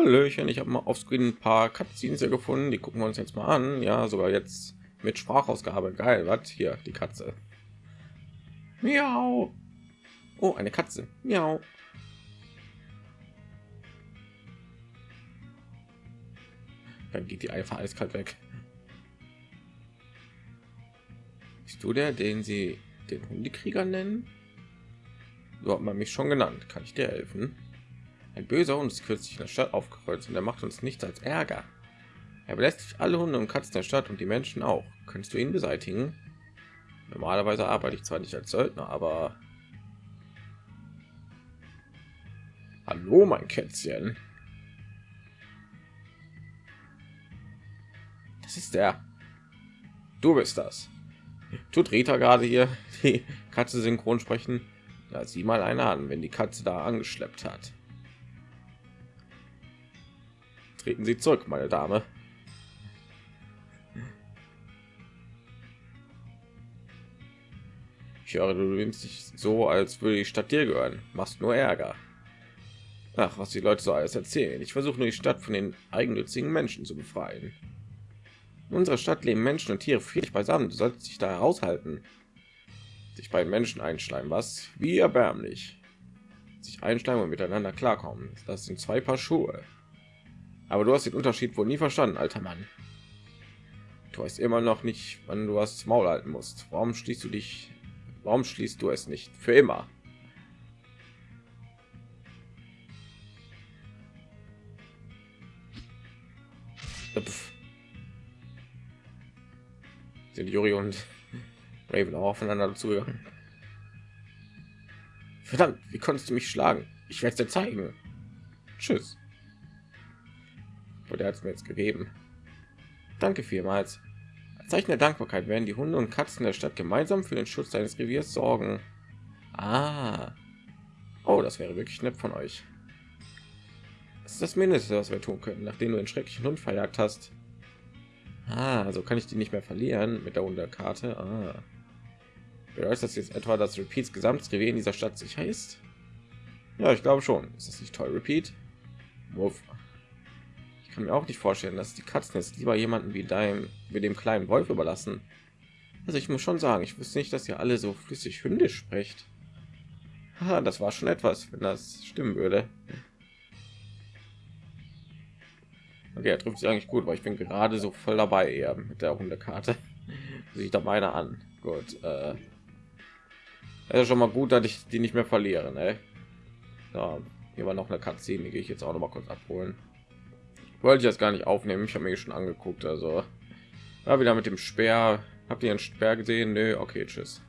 Hallöchen, ich habe mal auf Screen ein paar Cutscenes hier gefunden, die gucken wir uns jetzt mal an. Ja, sogar jetzt mit Sprachausgabe. Geil, was? Hier, die Katze. Miau. Oh, eine Katze. Miau. Dann geht die einfach eiskalt weg. Bist du der, den sie den Hundekrieger nennen? So hat man mich schon genannt. Kann ich dir helfen? Ein böser Hund ist kürzlich in der Stadt aufgekreuzt und er macht uns nichts als Ärger. Er belästigt alle Hunde und Katzen der Stadt und die Menschen auch. Könntest du ihn beseitigen? Normalerweise arbeite ich zwar nicht als Söldner, aber... Hallo, mein Kätzchen. Das ist der. Du bist das. Tut Rita gerade hier die Katze synchron sprechen? Ja, sieh mal eine an, wenn die Katze da angeschleppt hat. Treten Sie zurück, meine Dame. Ich höre, du nimmst dich so, als würde die Stadt dir gehören. Machst nur Ärger. Ach, was die Leute so alles erzählen. Ich versuche nur die Stadt von den eigennützigen Menschen zu befreien. In unserer Stadt leben Menschen und Tiere friedlich beisammen. Du solltest dich da heraushalten. Sich bei den Menschen einschleimen, was? Wie erbärmlich. Sich einschleimen und miteinander klarkommen. Das sind zwei Paar Schuhe. Aber du hast den Unterschied wohl nie verstanden, alter Mann. Du weißt immer noch nicht, wann du was Maul halten musst. Warum schließt du dich? Warum schließt du es nicht für immer? Sind Juri und Raven auch aufeinander zugegangen? Verdammt, wie konntest du mich schlagen? Ich werde es dir zeigen. Tschüss wurde hat mir jetzt gegeben. Danke vielmals. Als Zeichen der Dankbarkeit werden die Hunde und Katzen der Stadt gemeinsam für den Schutz deines Reviers sorgen. Ah. Oh, das wäre wirklich nett von euch. Das ist das Mindeste, was wir tun können, nachdem du den schrecklichen Hund verjagt hast. Ah, also kann ich die nicht mehr verlieren mit der Hunderkarte. Ah. Bedeutet das jetzt etwa, dass Repeats Gesamtrevier in dieser Stadt sicher ist? Ja, ich glaube schon. Ist das nicht toll, Repeat? Muff kann mir auch nicht vorstellen, dass die Katzen jetzt lieber jemanden wie deinem, wie dem kleinen Wolf überlassen. Also ich muss schon sagen, ich wusste nicht, dass ihr alle so flüssig hündisch spricht. Ah, das war schon etwas, wenn das stimmen würde. Okay, er trifft sich eigentlich gut, weil ich bin gerade so voll dabei eher mit der Hundekarte. Sieht da meine an. Gut. Äh, ist schon mal gut, dass ich die nicht mehr verliere. Ne? Ja, hier war noch eine Katze, die gehe ich jetzt auch noch mal kurz abholen wollte ich jetzt gar nicht aufnehmen. Ich habe mir schon angeguckt also. Ja, wieder mit dem speer. Habt ihr einen speer gesehen? Nö, okay tschüss.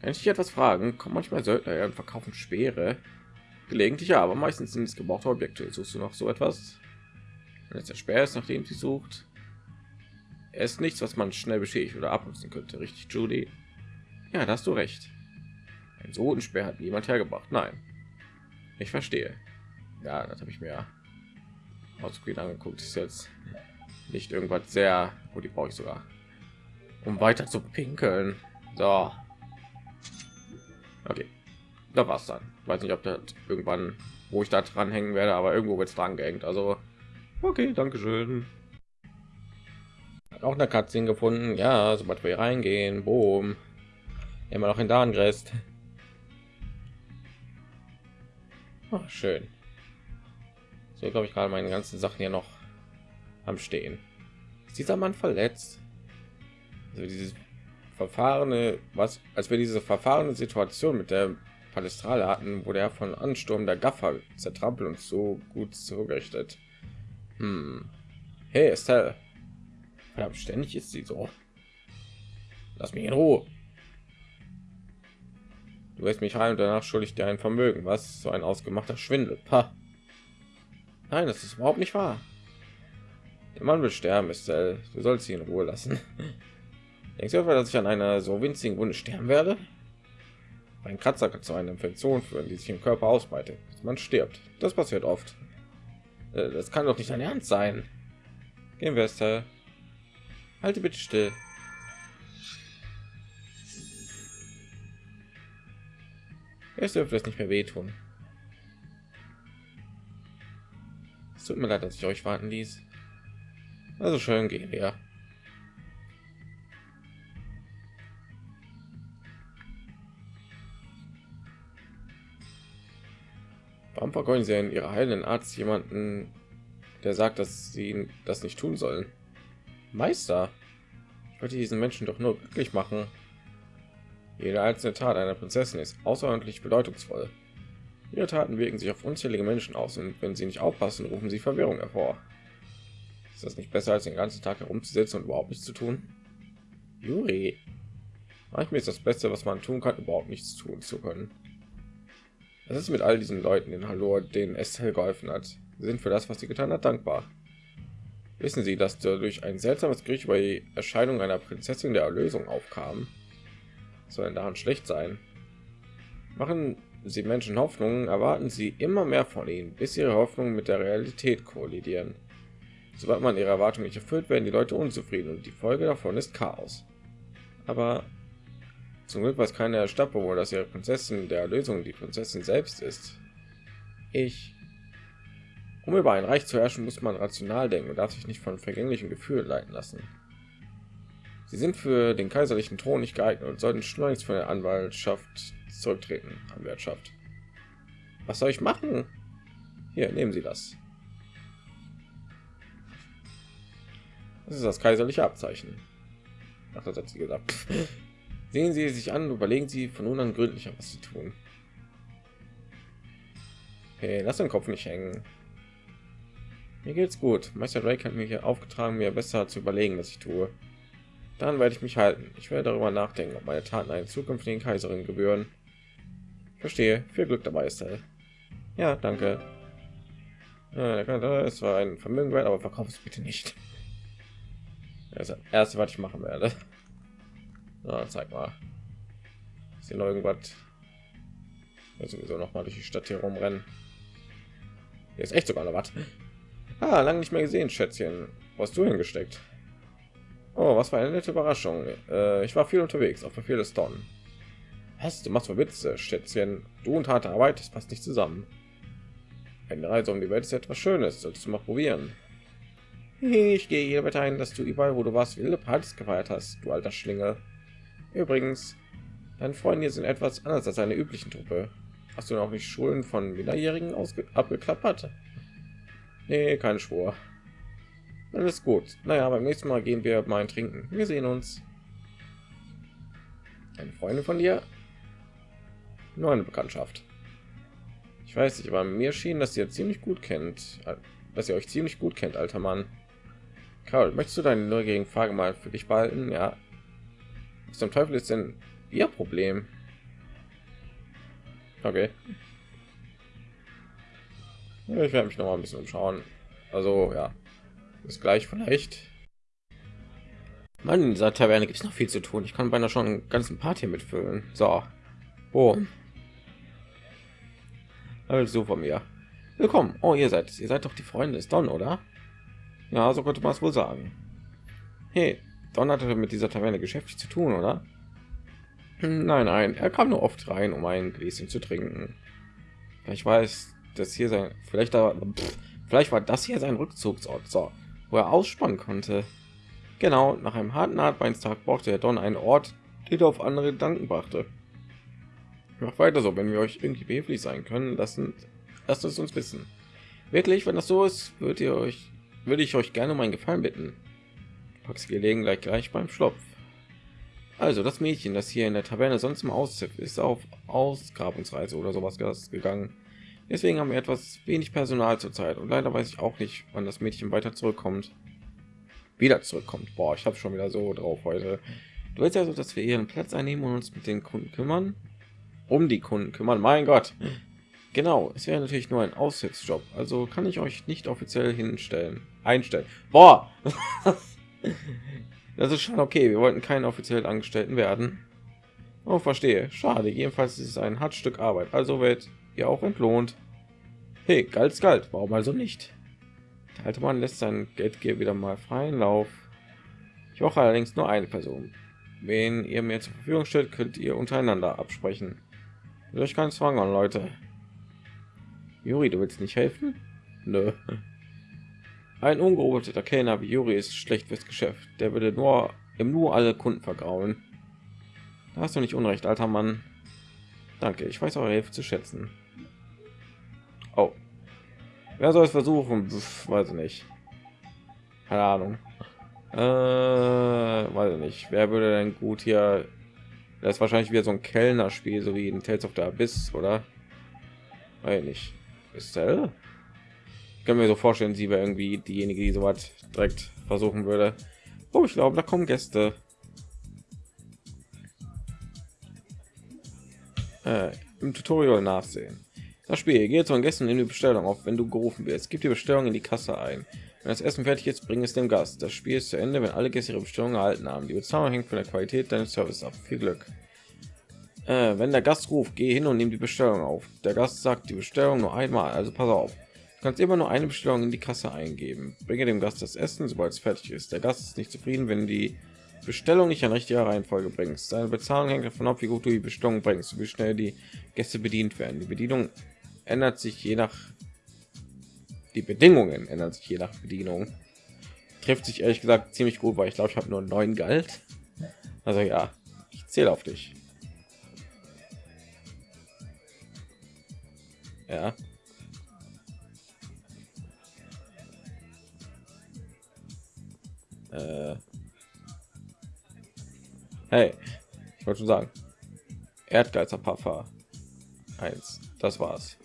Kann ich etwas fragen kommt manchmal söldner und verkaufen speere. Gelegentlich ja aber meistens sind es gebrauchte objekte. Suchst du noch so etwas? Wenn jetzt der speer ist nachdem sie sucht. Er ist nichts was man schnell beschädigt oder abnutzen könnte. Richtig judy? Ja da hast du recht. Ein so speer hat niemand hergebracht. Nein. Ich verstehe ja das habe ich mir ausgespielt angeguckt. Ist jetzt nicht irgendwas sehr wo die brauche ich sogar um weiter zu pinkeln. So. Okay da war's dann. Weiß nicht ob das irgendwann wo ich da dran hängen werde aber irgendwo wird es dran gehängt. Also okay danke schön auch eine Katze gefunden. Ja sobald wir reingehen boom. Immer noch in Darngrest oh, schön so glaube ich gerade meine ganzen Sachen hier noch am Stehen. Ist dieser Mann verletzt? Also dieses verfahrene, was als wir diese verfahrene Situation mit der Palestrale hatten, wurde er von Ansturm der Gaffer zertrampelt und so gut zugerichtet. Hm. Hey, Estelle. Ständig ist sie so. Lass mich in Ruhe. Du wirst mich heim und danach schuldig dir ein Vermögen. Was? So ein ausgemachter Schwindel. Pah. Nein, das ist überhaupt nicht wahr. Der Mann will sterben, ist Du sollst ihn in Ruhe lassen. Denkst du etwa, dass ich an einer so winzigen Wunde sterben werde? Ein Kratzer kann zu einer Infektion führen, die sich im Körper ausbreitet. Man stirbt. Das passiert oft. Äh, das kann doch nicht dein Ernst sein. Gehen wir es. Halte bitte still. Es dürfte es nicht mehr wehtun. Es tut mir leid, dass ich euch warten ließ. Also schön gehen wir. Warum vergeuden sie in ihrer heilenden Arzt jemanden, der sagt, dass sie das nicht tun sollen? Meister, ich wollte diesen Menschen doch nur glücklich machen. Jede einzelne Tat einer Prinzessin ist außerordentlich bedeutungsvoll. Ihre Taten wirken sich auf unzählige Menschen aus und wenn sie nicht aufpassen, rufen sie Verwirrung hervor. Ist das nicht besser, als den ganzen Tag herumzusitzen und überhaupt nichts zu tun? Juri, manchmal ist das Beste, was man tun kann, überhaupt nichts tun zu können. Das ist mit all diesen Leuten in Hallo, denen Estelle geholfen hat. Sie sind für das, was sie getan hat, dankbar. Wissen Sie, dass durch ein seltsames Gerücht über die Erscheinung einer Prinzessin der Erlösung aufkam? Soll daran schlecht sein? Machen Sie Menschen Hoffnungen, erwarten Sie immer mehr von ihnen, bis ihre Hoffnungen mit der Realität kollidieren. Sobald man ihre Erwartungen nicht erfüllt, werden die Leute unzufrieden und die Folge davon ist Chaos. Aber zum Glück weiß keiner der Stadtbewohner, dass ihre Prinzessin der Erlösung die Prinzessin selbst ist. Ich. Um über ein Reich zu herrschen, muss man rational denken und darf sich nicht von vergänglichen Gefühlen leiten lassen. Sie sind für den kaiserlichen Thron nicht geeignet und sollten schleunigst von der Anwaltschaft zurücktreten. Anwaltschaft. Was soll ich machen? Hier, nehmen Sie das. Das ist das kaiserliche Abzeichen. Ach, das hat sie gesagt. Sehen Sie sich an, überlegen Sie von nun an gründlicher, was Sie tun. Hey, lass den Kopf nicht hängen. Mir geht's gut. Meister Drake hat mir hier aufgetragen, mir besser zu überlegen, was ich tue. Dann werde ich mich halten. Ich werde darüber nachdenken, ob meine Taten einen zukünftigen Kaiserin gebühren. Verstehe. Viel Glück dabei, Estelle. Ja, danke. Es war ein Vermögen wert, aber verkauf es bitte nicht. Das ist erste, was ich machen werde. Na, zeig mal. Ist hier noch irgendwas? Ja, sowieso noch mal durch die Stadt hier rumrennen. Hier ist echt sogar noch was. Ah, lange nicht mehr gesehen, Schätzchen. Was du hingesteckt? Oh, was für eine nette Überraschung. Äh, ich war viel unterwegs, auf Befehl des Don. Was, du machst Witze, Schätzchen. Du und harte Arbeit, das passt nicht zusammen. Eine Reise um die Welt ist etwas Schönes, solltest du mal probieren. Ich gehe hier weiter ein, dass du überall, wo du warst, wilde Partys gefeiert hast, du alter Schlinge. Übrigens, deine Freunde hier sind etwas anders als eine üblichen Truppe. Hast du noch nicht Schulen von Minderjährigen abgeklappert? Nee, kein Schwur. Alles gut. Naja, beim nächsten Mal gehen wir mal trinken. Wir sehen uns. Eine Freundin von dir? Nur eine Bekanntschaft. Ich weiß nicht, aber mir schien, dass ihr ziemlich gut kennt, dass ihr euch ziemlich gut kennt, alter Mann. Karl, möchtest du deine neugierigen Frage mal für dich behalten? Ja, was zum Teufel ist denn ihr Problem? Okay. Ich werde mich noch mal ein bisschen umschauen. Also ja, ist gleich vielleicht. Mann, in dieser Taverne gibt es noch viel zu tun. Ich kann beinahe schon einen ganzen Party mitfüllen. So, oh, also von mir. Willkommen. Oh, ihr seid, ihr seid doch die Freunde des Don, oder? Ja, so könnte man es wohl sagen. Hey, Don hatte mit dieser Taverne geschäftlich zu tun, oder? Nein, nein, er kam nur oft rein, um ein Gläschen zu trinken. Ich weiß, dass hier sein, vielleicht da, vielleicht war das hier sein Rückzugsort, so, wo er ausspannen konnte. Genau, nach einem harten Arbeitstag brauchte er Don einen Ort, der auf andere Gedanken brachte. Macht weiter so, wenn wir euch irgendwie behilflich sein können, lassen, lasst es uns wissen. Wirklich, wenn das so ist, würdet ihr euch, würde ich euch gerne meinen Gefallen bitten. Pax gelegen gleich gleich beim Schlopf. Also das Mädchen, das hier in der Taverne sonst im Auszip ist, auf Ausgrabungsreise oder sowas gegangen. Deswegen haben wir etwas wenig Personal zurzeit und leider weiß ich auch nicht, wann das Mädchen weiter zurückkommt. Wieder zurückkommt. Boah, ich habe schon wieder so drauf heute. Du willst also, dass wir ihren Platz einnehmen und uns mit den Kunden kümmern, um die Kunden kümmern. Mein Gott. Genau, es wäre natürlich nur ein Aushilfsjob, also kann ich euch nicht offiziell hinstellen, einstellen. Boah. Das ist schon okay. Wir wollten keinen offiziellen Angestellten werden. Oh, verstehe. Schade. Jedenfalls ist es ein Hartstück Arbeit. Also wird ihr auch entlohnt. Hey, galt galt. Warum also nicht? Der alte Mann lässt sein Geldgeber wieder mal freien Lauf. Ich brauche allerdings nur eine Person. Wen ihr mir zur Verfügung stellt, könnt ihr untereinander absprechen. Durch keinen Zwang an, Leute. Juri, du willst nicht helfen? Nö. Ein ungerobeter Kellner wie Juri ist schlecht fürs Geschäft. Der würde nur im nur alle Kunden vergrauen. Da hast du nicht unrecht, alter Mann. Danke, ich weiß eure Hilfe zu schätzen. Oh. Wer soll es versuchen? Pff, weiß ich nicht. Keine Ahnung. Äh, weiß ich nicht. Wer würde denn gut hier? Das ist wahrscheinlich wieder so ein Kellner-Spiel, so wie in Tales of the Abyss, oder? Weiß nicht. Ich kann mir so vorstellen, sie wäre irgendwie diejenige, die so was direkt versuchen würde. Oh, ich glaube, da kommen Gäste. Äh, Im Tutorial nachsehen. Das Spiel geht zu Gästen in die Bestellung auf, wenn du gerufen wirst. Gib die Bestellung in die Kasse ein. Wenn das Essen fertig ist, bring es dem Gast. Das Spiel ist zu Ende, wenn alle Gäste ihre Bestellung erhalten haben. Die Bezahlung hängt von der Qualität deines Service ab. Viel Glück. Äh, wenn der Gast ruft, geh hin und nimm die Bestellung auf. Der Gast sagt die Bestellung nur einmal, also pass auf. Du kannst immer nur eine Bestellung in die Kasse eingeben. Bringe dem Gast das Essen, sobald es fertig ist. Der Gast ist nicht zufrieden, wenn die Bestellung nicht in richtiger Reihenfolge bringst. Deine Bezahlung hängt davon ab, wie gut du die Bestellung bringst, wie schnell die Gäste bedient werden. Die Bedienung ändert sich je nach die Bedingungen ändern sich je nach Bedienung. Trifft sich ehrlich gesagt ziemlich gut, weil ich glaube, ich habe nur neun Galt. Also ja, ich zähle auf dich. Ja. Äh. Hey, ich wollte schon sagen. Erdgeizer Puffer. Eins. Das war's.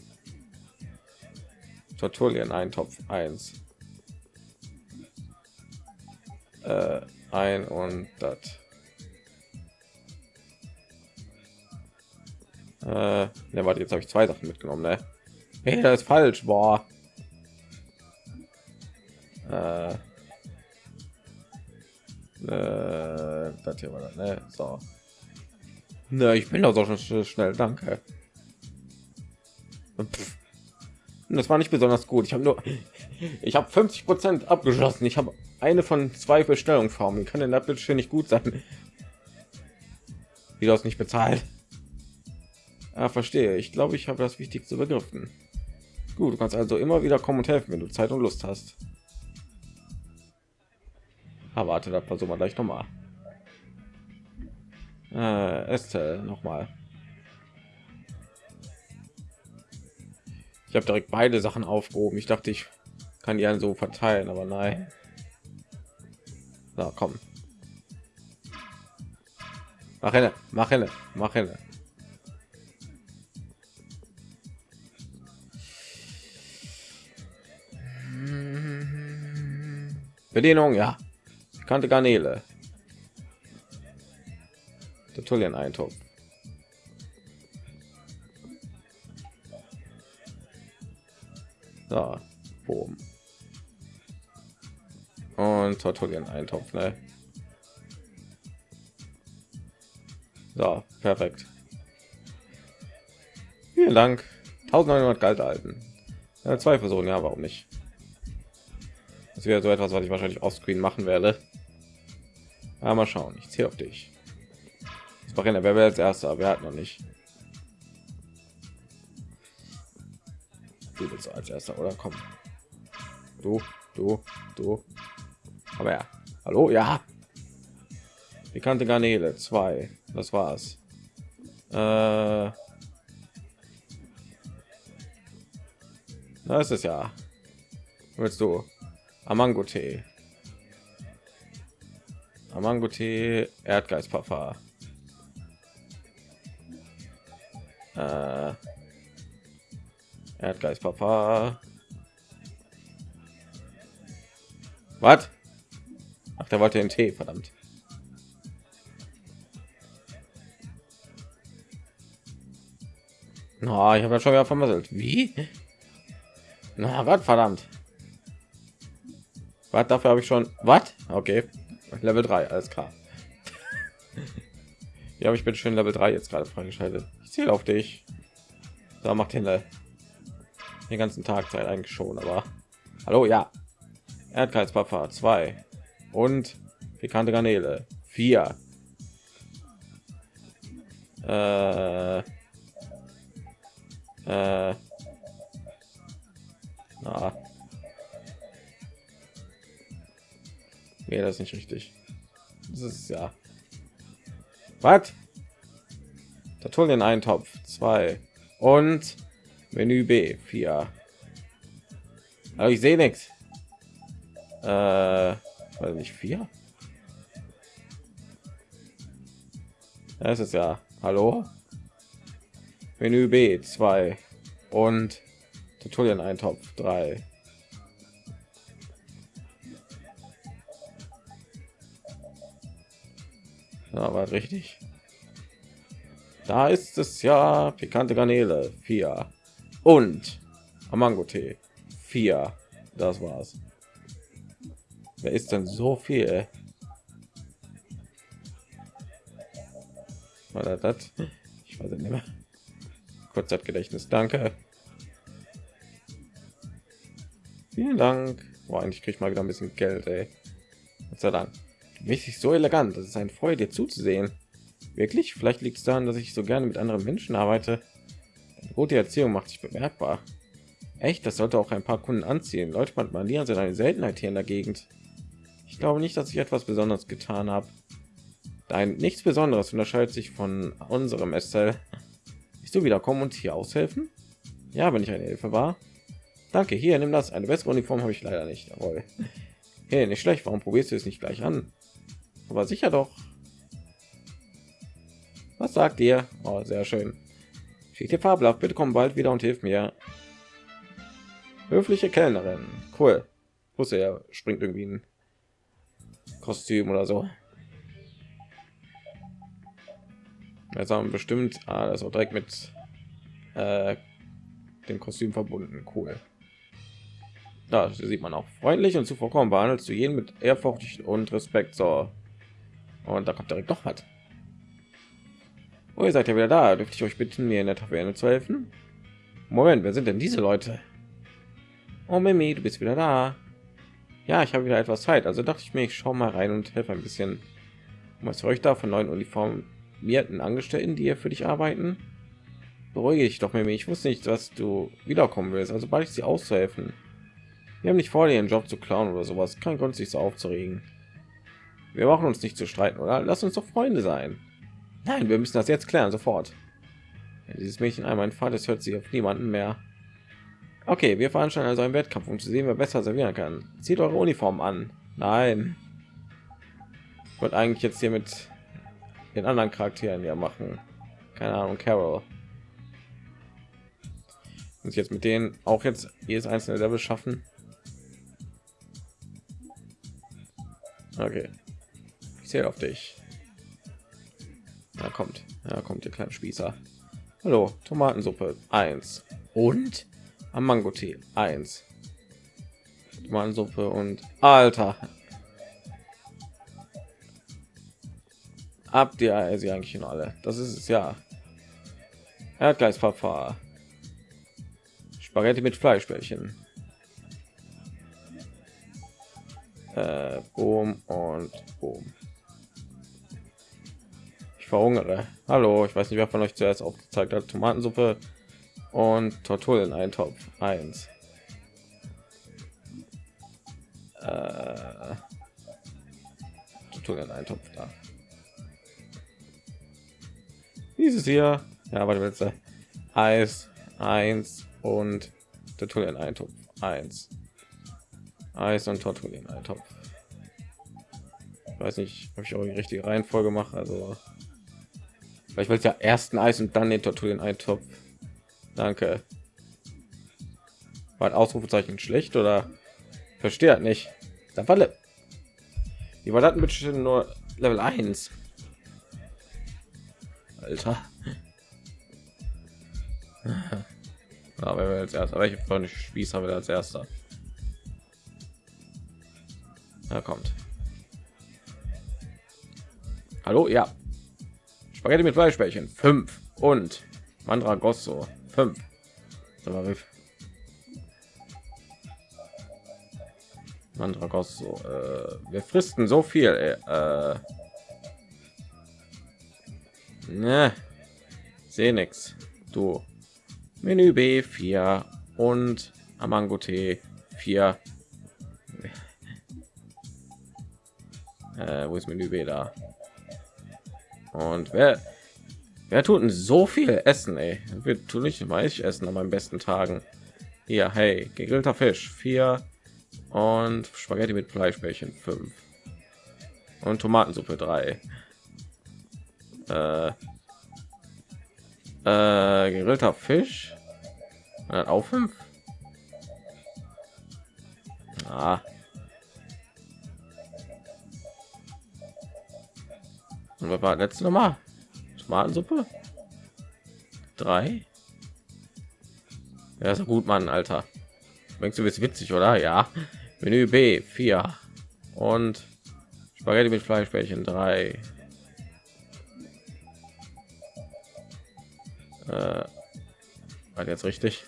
Tortulien Eintopf 1. Äh, ein und das. Äh, ne, warte, jetzt habe ich zwei Sachen mitgenommen, ne? Hey, das ist falsch, boah. Äh, äh, das hier war das, ne? So. Ne, ich bin doch so schon schnell, danke. Pff. Das war nicht besonders gut. Ich habe nur, ich habe 50 Prozent abgeschlossen. Ich habe eine von zwei Bestellungsformen. Kann denn das bitte nicht gut sein? Wie du hast nicht bezahlt. Ah, verstehe. Ich glaube, ich habe das Wichtigste begriffen. Gut, du kannst also immer wieder kommen und helfen, wenn du Zeit und Lust hast. Aber ah, warte, da versuchen wir gleich noch mal. Äh, Estelle noch Ich habe direkt beide Sachen aufgehoben. Ich dachte, ich kann die so verteilen, aber nein. So, komm. Mach hin, mach hin, mach hin. Bedienung, ja. Kante Garnele. Der Da, oben. Und Tortulien eintopf, ne? So, perfekt. Vielen Dank. 1900 Galt alten. Ja, zwei Personen, ja, warum nicht? Das wäre so etwas, was ich wahrscheinlich offscreen machen werde. Ja, mal schauen. Ich zähle auf dich. Das war wer wäre als erster? Wer hat noch nicht? Willst als erster oder? Komm. Du du du. Aber ja. Hallo? Ja. Bekannte garnele. Zwei. Das war's. Äh, das ist ja. Willst du? Amango tee. Amango tee erdgeistpuffer äh, Erdgeist Papa. Was? Ach, der wollte den Tee, verdammt. Na, oh, ich habe ja schon wieder vermasselt. Wie? Na, Gott, verdammt. Was dafür habe ich schon? Was? Okay. Level 3, alles klar. Habe ich bitte schön Level 3 jetzt gerade freigeschaltet? Ich zähle auf dich. Da macht hin den ganzen Tag Zeit eigentlich schon, aber hallo, ja. Erdgeizpapa 2 und pikante Garnele 4. Äh, äh, na. Nee, das ist nicht richtig. Das ist ja. Was? den Eintopf 2 und Menü B 4. Aber ich sehe nichts. Äh, weiß nicht vier. Das ist ja Hallo. Menü B 2 und Tutorial Eintopf 3. Ja, war richtig. Da ist es ja pikante Garnele 4 und Amango Tee 4. Das war's. Wer ist denn so viel? War das? Ich weiß nicht mehr. Kurzzeitgedächtnis, danke. Vielen Dank. Boah, eigentlich kriege ich mal wieder ein bisschen Geld, ey. Gott sei Dank. Richtig so elegant. Das ist ein Freude, dir zuzusehen. Wirklich? Vielleicht liegt es daran, dass ich so gerne mit anderen Menschen arbeite. Gute Erziehung macht sich bemerkbar. Echt, das sollte auch ein paar Kunden anziehen. Leute mit Manieren sind eine Seltenheit hier in der Gegend. Ich glaube nicht, dass ich etwas Besonderes getan habe. Dein nichts Besonderes unterscheidet sich von unserem Estelle. Bist du wieder kommen und hier aushelfen? Ja, wenn ich eine Hilfe war. Danke, hier, nimm das. Eine bessere Uniform habe ich leider nicht. Jawohl. Hey, nicht schlecht. Warum probierst du es nicht gleich an? Aber sicher doch. Was sagt ihr? Oh, sehr schön. Hier fabelhaft. Bitte komm bald wieder und hilf mir. Höfliche Kellnerin. Cool. Wusste er springt irgendwie ein Kostüm oder so. Jetzt haben bestimmt ah, auch direkt mit äh, dem Kostüm verbunden. Cool. Da sieht man auch freundlich und zuvorkommen behandelst du jeden mit Ehrfurcht und Respekt. So. Und da kommt direkt doch was. Oh, ihr seid ja wieder da. Dürfte ich euch bitten, mir in der Taverne zu helfen? Moment, wer sind denn diese Leute? Oh, Mimi, du bist wieder da. Ja, ich habe wieder etwas Zeit. Also dachte ich mir, ich schaue mal rein und helfe ein bisschen. Was euch da von neuen uniformierten Angestellten, die hier für dich arbeiten? Beruhige ich doch, Mimi. Ich wusste nicht, dass du wiederkommen willst. Also bald ich sie auszuhelfen. Wir haben nicht vor, ihren Job zu klauen oder sowas. Kein Grund, sich so aufzuregen. Wir brauchen uns nicht zu streiten, oder? Lass uns doch Freunde sein. Nein, wir müssen das jetzt klären, sofort. Dieses Mädchen einmal ein Vater hört sie auf niemanden mehr. Okay, wir veranstalten also einen Wettkampf, um zu sehen, wer besser servieren kann. Zieht eure Uniform an. Nein. Ich eigentlich jetzt hier mit den anderen Charakteren ja machen. Keine Ahnung, Carol. Muss jetzt mit denen auch jetzt jedes einzelne Level schaffen. Okay. Ich zähle auf dich. Da kommt. Ja, kommt der kleine Spießer. Hallo, Tomatensuppe 1. Und am Mango Tee 1. Tomatensuppe und Alter. Habt ihr sie eigentlich in alle? Das ist es ja. Erdgeistpapa. Spaghetti mit Fleischbällchen. Äh, boom und boom. Verhungere. Hallo, ich weiß nicht, wer von euch zuerst aufgezeigt hat. Tomatensuppe und Torturen Eintopf 1. Äh, Torturen Eintopf da. Dieses hier, ja, warte bitte. Eis 1 und Torturen Eintopf 1. Eis und Torturen Eintopf. Ich weiß nicht, ob ich auch die richtige Reihenfolge mache, also ich ja ersten Eis und dann den Torturen Eintopf Danke. War Ausrufezeichen schlecht oder versteht nicht? Da falle. Die war hatten bitte nur Level 1. Alter. Aber wir als erster, welche Freunde Spieß haben wir als erster? Da kommt. Hallo, ja. Spaghetti mit Fleischbällchen 5 und Mandragosso Fünf. Mandragos so. Äh, wir fristen so viel. Ey. Äh, ne, sehe nix. Du. Menü B 4 und Amango T 4. Äh, wo ist Menü B da? Und wer, wer tut denn so viel Essen, ey? Wir tun nicht ich essen an meinen besten Tagen. Hier, hey, gegrillter Fisch, vier und Spaghetti mit Fleischbällchen, fünf und Tomatensuppe, drei. Äh, äh, gegrillter Fisch, auch fünf. Ah. Und was war letzte Nummer? Tomatensuppe? Drei? Ja, ist gut, Mann, Alter. Denkst du, bist witzig, oder? Ja. Menü B, vier Und Spaghetti mit Fleischbällchen, drei. Äh, war jetzt richtig?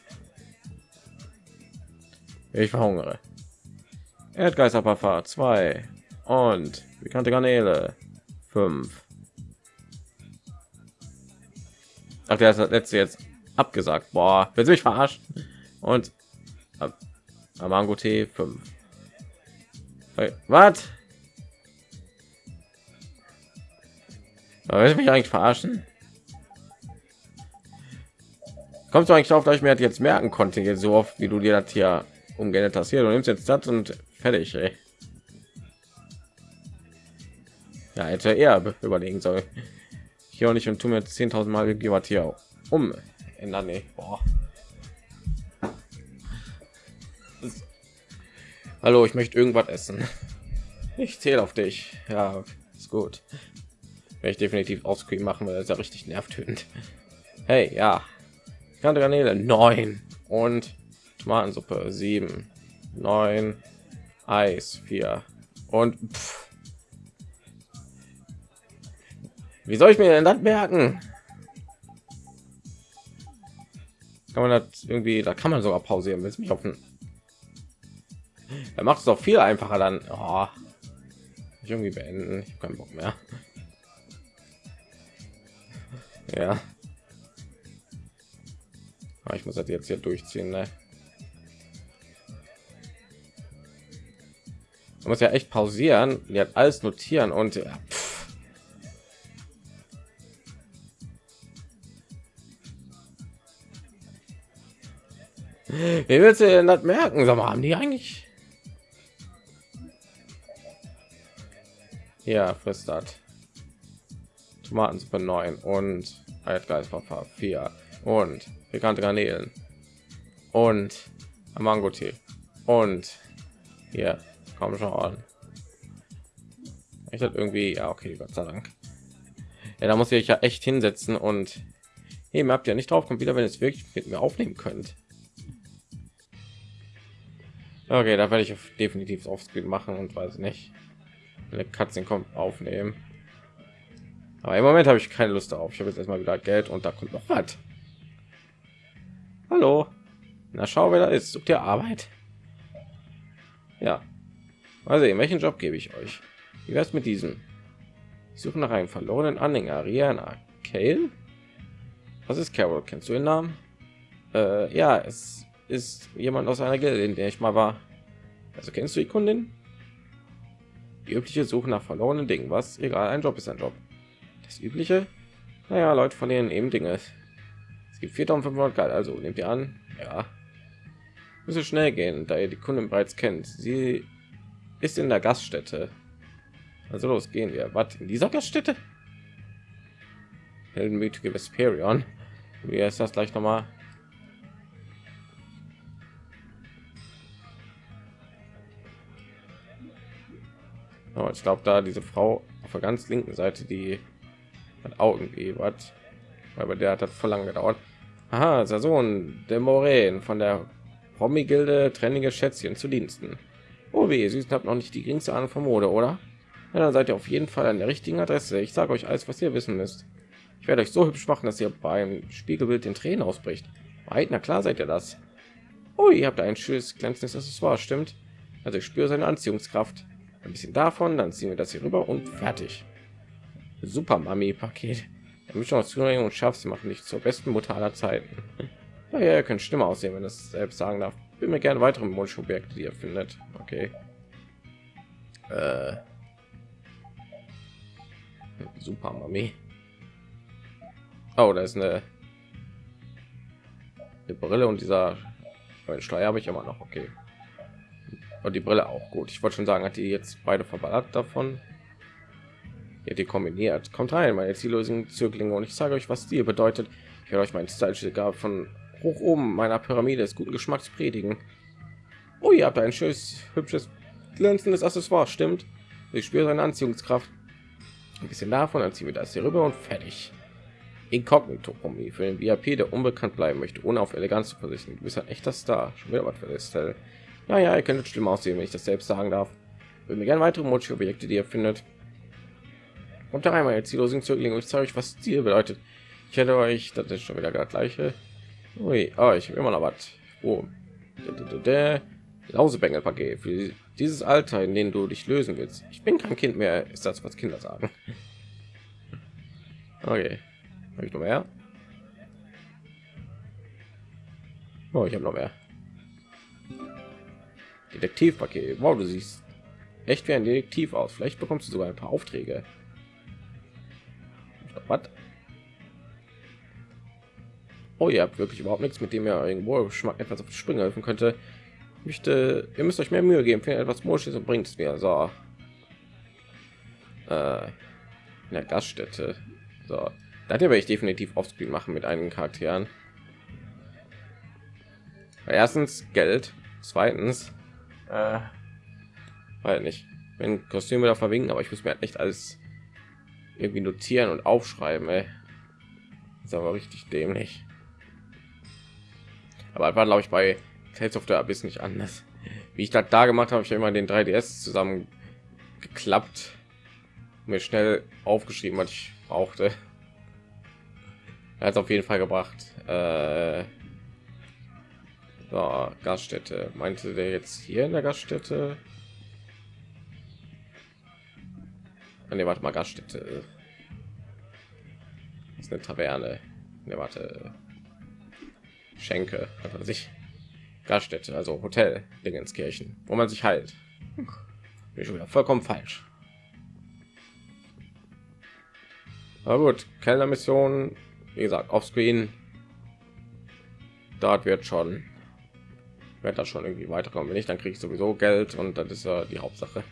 Ich verhungere. Erdgeisterpuffer 2 und bekannte Garnele 5. Ach, der ist das letzte jetzt abgesagt. Boah, will mich verarscht. Und Amango T 5. Was? Will mich eigentlich verarschen? Kommst du eigentlich darauf, dass ich mir jetzt merken konnte, jetzt so oft wie du dir das hier umgeändert hast. Hier, du nimmst jetzt das und fertig. Ey. Ja, hätte er überlegen soll. Hier auch nicht und tu mir 10.000 Mal Gigawatt hier um ändern. Nee. Boah. Hallo, ich möchte irgendwas essen. Ich zähle auf dich. Ja, ist gut. Werde ich definitiv Offscreen machen, weil das ja richtig nervtötend. Hey, ja. Kante Garnele 9 und Tomatensuppe 7, 9, Eis 4 und pff. Wie soll ich mir denn das merken? Kann man das irgendwie, da kann man sogar pausieren, es mich auf den er macht es doch viel einfacher dann. Oh, ich irgendwie beenden? Ich keinen bock mehr. Ja. Aber ich muss das jetzt hier durchziehen ne? man muss ja echt pausieren die hat alles notieren und ja, Wie willst du denn das merken? Sag mal, haben die eigentlich? Ja, frisst das. Tomatensuppe 9 und Altgeistpfeffer 4 und bekannte Garnelen und Mango-Tee und hier komm schon. Ich hatte irgendwie, ja okay, Gott sei Dank. Ja, da muss ich ja echt hinsetzen und eben habt ihr nicht drauf kommt wieder, wenn es wirklich mit mir aufnehmen könnt. Okay, da werde ich definitiv aufs machen und weiß nicht, eine Katzen kommt aufnehmen. Aber im Moment habe ich keine Lust darauf. Ich habe jetzt erstmal wieder Geld und da kommt noch was. Hallo. Na schau, wer da ist. Sucht ihr Arbeit? Ja. Also, in welchen Job gebe ich euch? Wie wär's mit diesem? Ich suche nach einem verlorenen Anhänger. Rihanna. Kale? Was ist Carol? Kennst du den Namen? Äh, ja, es ist jemand aus einer Gilde, in der ich mal war. Also kennst du die Kundin? Die übliche Suche nach verlorenen Dingen. Was? Egal, ein Job ist ein Job. Das übliche? Naja, Leute verlieren eben Dinge. Es gibt 4500 Geld, also nehmt ihr an. Ja. Müsse schnell gehen, da ihr die Kunden bereits kennt. Sie ist in der Gaststätte. Also los, gehen wir. Was in dieser Gaststätte? Heldenmütige Vesperion. Wie ist das gleich noch Oh, ich glaube, da diese Frau auf der ganz linken Seite, die hat irgendwie was, aber der hat das voll lang gedauert. Aha, Sohn der Moraine von der Promi-Gilde trennige Schätzchen zu Diensten. Oh weh, Sie habt noch nicht die geringste Ahnung von Mode, oder? Ja, dann seid ihr auf jeden Fall an der richtigen Adresse. Ich sage euch alles, was ihr wissen müsst. Ich werde euch so hübsch machen, dass ihr beim Spiegelbild den Tränen ausbricht. Weit, na klar seid ihr das. Oh, ihr habt ein schönes glänzendes Accessoire, stimmt? Also ich spüre seine Anziehungskraft. Ein bisschen davon, dann ziehen wir das hier rüber und fertig. Super Mami-Paket. Mischung aus Zuneigung und Schafs machen nicht zur besten Mutter aller Zeiten. Ja, ja, ihr könnt Stimme aussehen, wenn es selbst sagen darf. Bin mir gerne weitere Wunschobjekte, die ihr findet. Okay. Äh. Super Mami. Oh, da ist eine, eine Brille und dieser Steuer habe ich immer noch. Okay. Und die Brille auch gut. Ich wollte schon sagen, hat die jetzt beide verballert davon. Ja, die kombiniert. Kommt rein, meine ziellösen Zöglinge, und ich sage euch, was Stil bedeutet. Ich werde euch mein Style von hoch oben meiner Pyramide des guten Geschmacks predigen. Oh, ihr habt ein schönes, hübsches, glänzendes Accessoire, stimmt? Ich spüre seine Anziehungskraft. Ein bisschen davon, dann ziehen wir das hier rüber und fertig. Inkognito Kombi für den VIP, der unbekannt bleiben möchte, ohne auf Eleganz zu verzichten. Du bist ein echter Star. Schon wieder was für das Teil. Naja, ihr könntet schlimm aussehen, wenn ich das selbst sagen darf. Würde mir gerne weitere Mochi-Objekte, die ihr findet. Und da einmal jetzt ziellosen Zöglinge. Ich zeige euch, was Ziel bedeutet. Ich hätte euch, das ist schon wieder das gleiche. Ui, oh, ich habe immer noch was. Oh. Der Lausebengel-Paket für dieses Alter, in dem du dich lösen willst. Ich bin kein Kind mehr, ist das, was Kinder sagen. Okay, habe ich noch mehr? Oh, ich habe noch mehr. Detektivpaket. Wow, du siehst echt wie ein Detektiv aus. Vielleicht bekommst du sogar ein paar Aufträge. Was? Oh, ihr habt wirklich überhaupt nichts, mit dem ihr irgendwo Geschmack etwas auf die Sprünge helfen könnte. Ich möchte, ihr müsst euch mehr Mühe geben, für etwas Morsches und bringt es mir. So. Äh, in der Gaststätte. So. Da werde ich definitiv offscreen machen mit einigen Charakteren. Erstens Geld, zweitens, äh, weil nicht, wenn Kostüme da verwinken, aber ich muss mir halt echt alles irgendwie notieren und aufschreiben. Ey. ist aber richtig dämlich. Aber war glaube ich bei Tales of the Abyss nicht anders. Wie ich das da gemacht habe, ich immer den 3DS zusammen geklappt, mir schnell aufgeschrieben, was ich brauchte. Hat auf jeden Fall gebracht. Äh, so, Gaststätte. Meinte der jetzt hier in der Gaststätte? Ne, warte mal, Gaststätte. Das ist eine Taverne. Ne, warte. Schenke, was sich Gaststätte, also Hotel Dingenskirchen, wo man sich halt. Bin schon wieder vollkommen falsch. Aber gut, Kellnermission, wie gesagt, auf Screen. Dort wird schon, wird das schon irgendwie weiterkommen. Wenn nicht, dann kriege ich sowieso Geld und das ist ja die Hauptsache.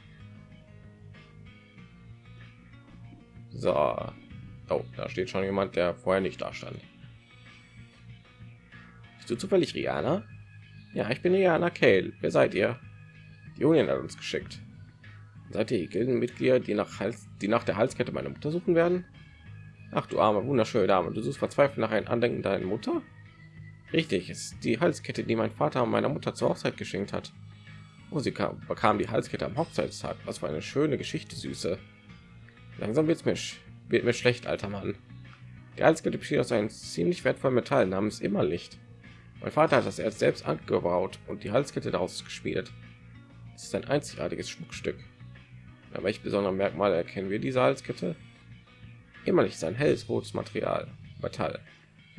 So, oh, da steht schon jemand, der vorher nicht da stand. Bist du zufällig Rihanna? Ja, ich bin Rihanna Kale. Wer seid ihr? Die Union hat uns geschickt. Seid ihr Gildenmitglieder, die nach Hals, die nach der Halskette meiner Mutter suchen werden? Ach du arme, wunderschöne Dame, du suchst verzweifelt nach einem Andenken deiner Mutter? Richtig, ist die Halskette, die mein Vater meiner Mutter zur Hochzeit geschenkt hat. Musiker bekam die Halskette am Hochzeitstag. Was für eine schöne Geschichte, Süße. Langsam wird's mir, wird mir schlecht, alter Mann. Die Halskette besteht aus einem ziemlich wertvollen Metall namens Immerlicht. Mein Vater hat das erst selbst angebaut und die Halskette daraus geschmiedet. Es ist ein einzigartiges Schmuckstück. Aber welche besonderen Merkmale erkennen wir diese Halskette? Immerlicht ist ein helles rotes Material, Metall.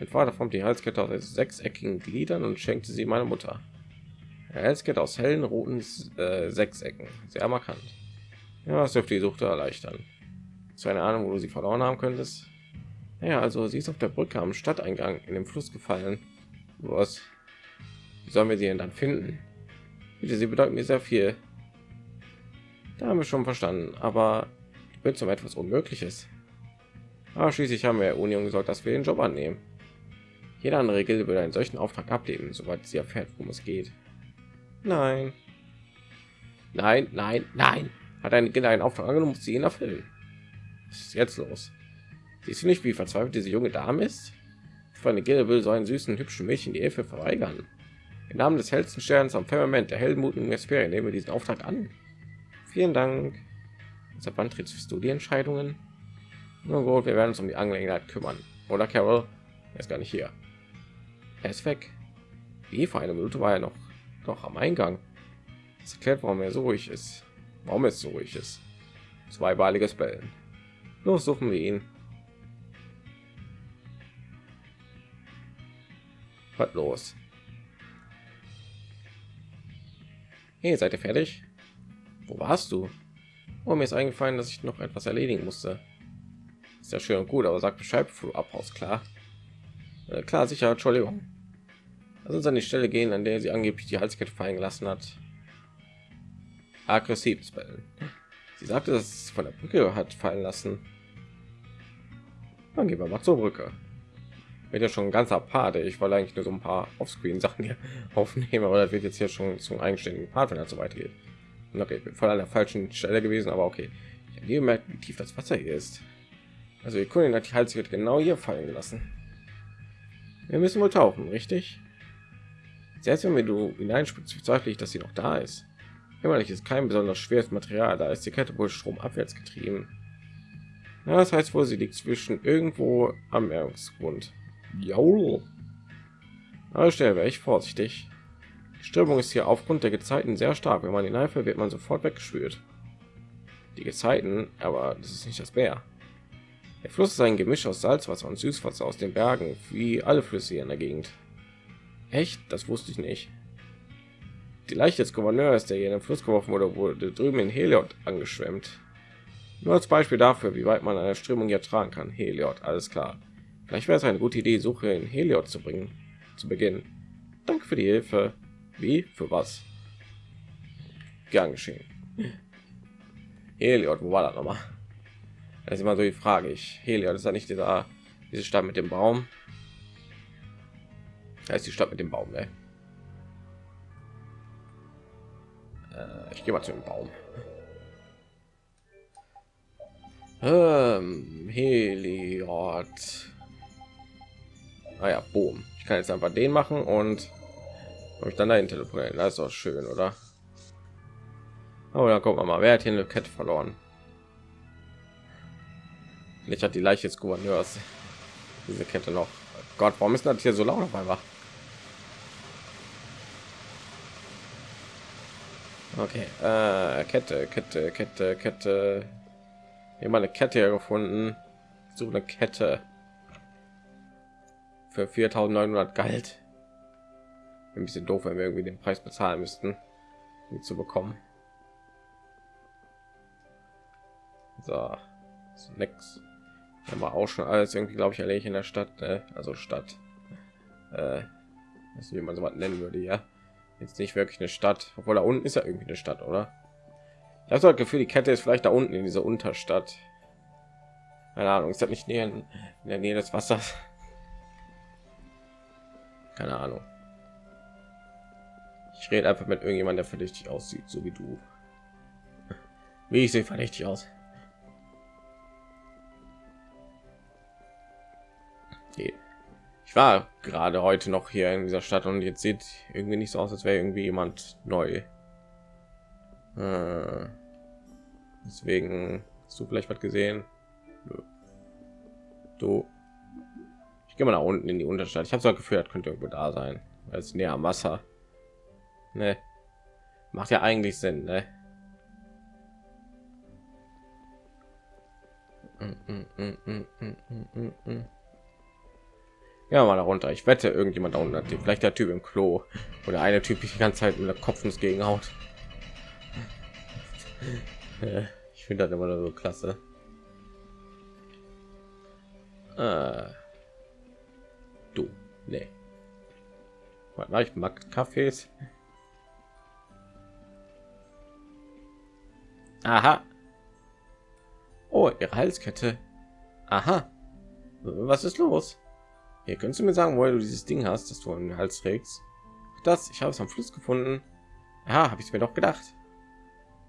Mein Vater formt die Halskette aus sechseckigen Gliedern und schenkte sie meiner Mutter. Eine Halskette aus hellen roten äh, Sechsecken, sehr markant. Ja, das dürfte die Suche erleichtern zu einer Ahnung, wo du sie verloren haben könntest. Ja, also sie ist auf der Brücke am Stadteingang in den Fluss gefallen. Was? Wie sollen wir sie denn dann finden? Bitte, sie bedeuten mir sehr viel. Da haben wir schon verstanden, aber wird zum etwas Unmögliches. Aber schließlich haben wir Union gesagt, dass wir den Job annehmen. Jede andere Gilde würde einen solchen Auftrag ablehnen, sobald sie erfährt, worum es geht. Nein. Nein, nein, nein. Hat eine Gilde einen Auftrag angenommen, muss sie ihn erfüllen. Was ist jetzt los? Siehst du nicht, wie verzweifelt diese junge Dame ist? Für eine Gilde will so einen süßen, hübschen Mädchen die Hilfe verweigern. Im Namen des hellsten Sterns am Firmament der heldenmutigen Esperie nehmen wir diesen Auftrag an. Vielen Dank. Seit wann trittst du die Entscheidungen? Nur gut, wir werden uns um die Angelegenheit kümmern. Oder Carol? Er ist gar nicht hier. Er ist weg. Wie vor einer Minute war er noch doch am Eingang. Das erklärt, warum er so ruhig ist. Warum es so ruhig ist. Zweibeiliges Bellen. Los, suchen wir ihn. Was los? Hey, seid ihr fertig? Wo warst du? Oh, mir ist eingefallen, dass ich noch etwas erledigen musste. Ist ja schön und gut, aber sag Bescheid, bevor du abhaust, klar. Äh, klar, sicher, Entschuldigung. Lass uns an die Stelle gehen, an der sie angeblich die Halskette fallen gelassen hat. Aggressives Bellen. Sie sagte, dass es von der Brücke hat fallen lassen. Dann gehen wir mal zur Brücke. Wird ja schon ein ganzer Part. Ich wollte eigentlich nur so ein paar Offscreen-Sachen hier aufnehmen, aber das wird jetzt hier schon zum eigenständigen Part, wenn er so weitergeht. Okay, ich bin voll an der falschen Stelle gewesen, aber okay. Ich habe gemerkt, wie tief das Wasser hier ist. Also die Kundin hat die Halskette genau hier fallen lassen. Wir müssen wohl tauchen, richtig? Selbst wenn wir du hineinspringst, bezweifle ich, dass sie noch da ist. Immerlich ist kein besonders schweres Material, da ist die Kette wohl stromabwärts getrieben. Ja, das heißt wohl, sie liegt zwischen irgendwo am Meeresgrund. Jaul. Aber schnell wäre ich vorsichtig. Die Strömung ist hier aufgrund der Gezeiten sehr stark. Wenn man hineinfällt, wird man sofort weggespült. Die Gezeiten, aber das ist nicht das Meer. Der Fluss ist ein Gemisch aus Salzwasser und Süßwasser aus den Bergen, wie alle Flüsse hier in der Gegend. Echt? Das wusste ich nicht. Die Leiche des Gouverneurs, der hier in den Fluss geworfen wurde, wurde drüben in Heliot angeschwemmt. Nur als Beispiel dafür, wie weit man eine Strömung hier tragen kann. Heliot, alles klar. Vielleicht wäre es eine gute Idee, Suche in Heliot zu bringen. Zu Beginn. Danke für die Hilfe. Wie? Für was? Gern geschehen. Heliot, wo war das nochmal? Das ist immer so die Frage. Ich Heliot ist ja nicht dieser diese Stadt mit dem Baum. Da ist die Stadt mit dem Baum, ne? Äh, ich gehe mal zu dem Baum. Ähm, Heliot. Ah ja, boom. Ich kann jetzt einfach den machen und ich dann dahin teleportieren. Das ist doch schön, oder? Aber dann gucken wir mal, wer hat hier eine Kette verloren? Ich hat die Leiche des Gouverneurs diese Kette noch. Gott, warum ist das hier so laut auf einmal? Okay, äh, Kette, Kette, Kette, Kette. Hier mal eine Kette gefunden. So eine Kette für 4.900 galt. Ein bisschen doof, wenn wir irgendwie den Preis bezahlen müssten, um zu bekommen. So, nix. Haben wir auch schon alles irgendwie, glaube ich, erledigt in der Stadt, ne? also Stadt. Äh, wie man so was nennen würde, ja. Jetzt nicht wirklich eine Stadt, obwohl da unten ist ja irgendwie eine Stadt, oder? Ich habe das Gefühl, die Kette ist vielleicht da unten in dieser Unterstadt. Keine Ahnung, ist das nicht näher in der Nähe des Wassers? keine ahnung ich rede einfach mit irgendjemand der verdächtig aussieht so wie du wie ich sehe verdächtig aus ich war gerade heute noch hier in dieser stadt und jetzt sieht irgendwie nicht so aus als wäre irgendwie jemand neu äh, deswegen hast du vielleicht was gesehen du gehe mal nach unten in die Unterstadt. Ich habe so gefühlt, könnte irgendwo da sein, es näher am Wasser. Ne? Macht ja eigentlich Sinn, ne? Ja, mal runter. Ich wette, irgendjemand da unten hat vielleicht der Typ im Klo oder eine Typ die ganze Zeit mit der Kopf ins Gegenhaut. Ich finde das immer so klasse. Äh. Du, nee. Warte ich mag Kaffees. Aha. Oh, ihre Halskette. Aha. Was ist los? Hier könntest du mir sagen, wo du dieses Ding hast, das du im Hals trägst. Das, ich habe es am Fluss gefunden. Ja, habe ich mir doch gedacht.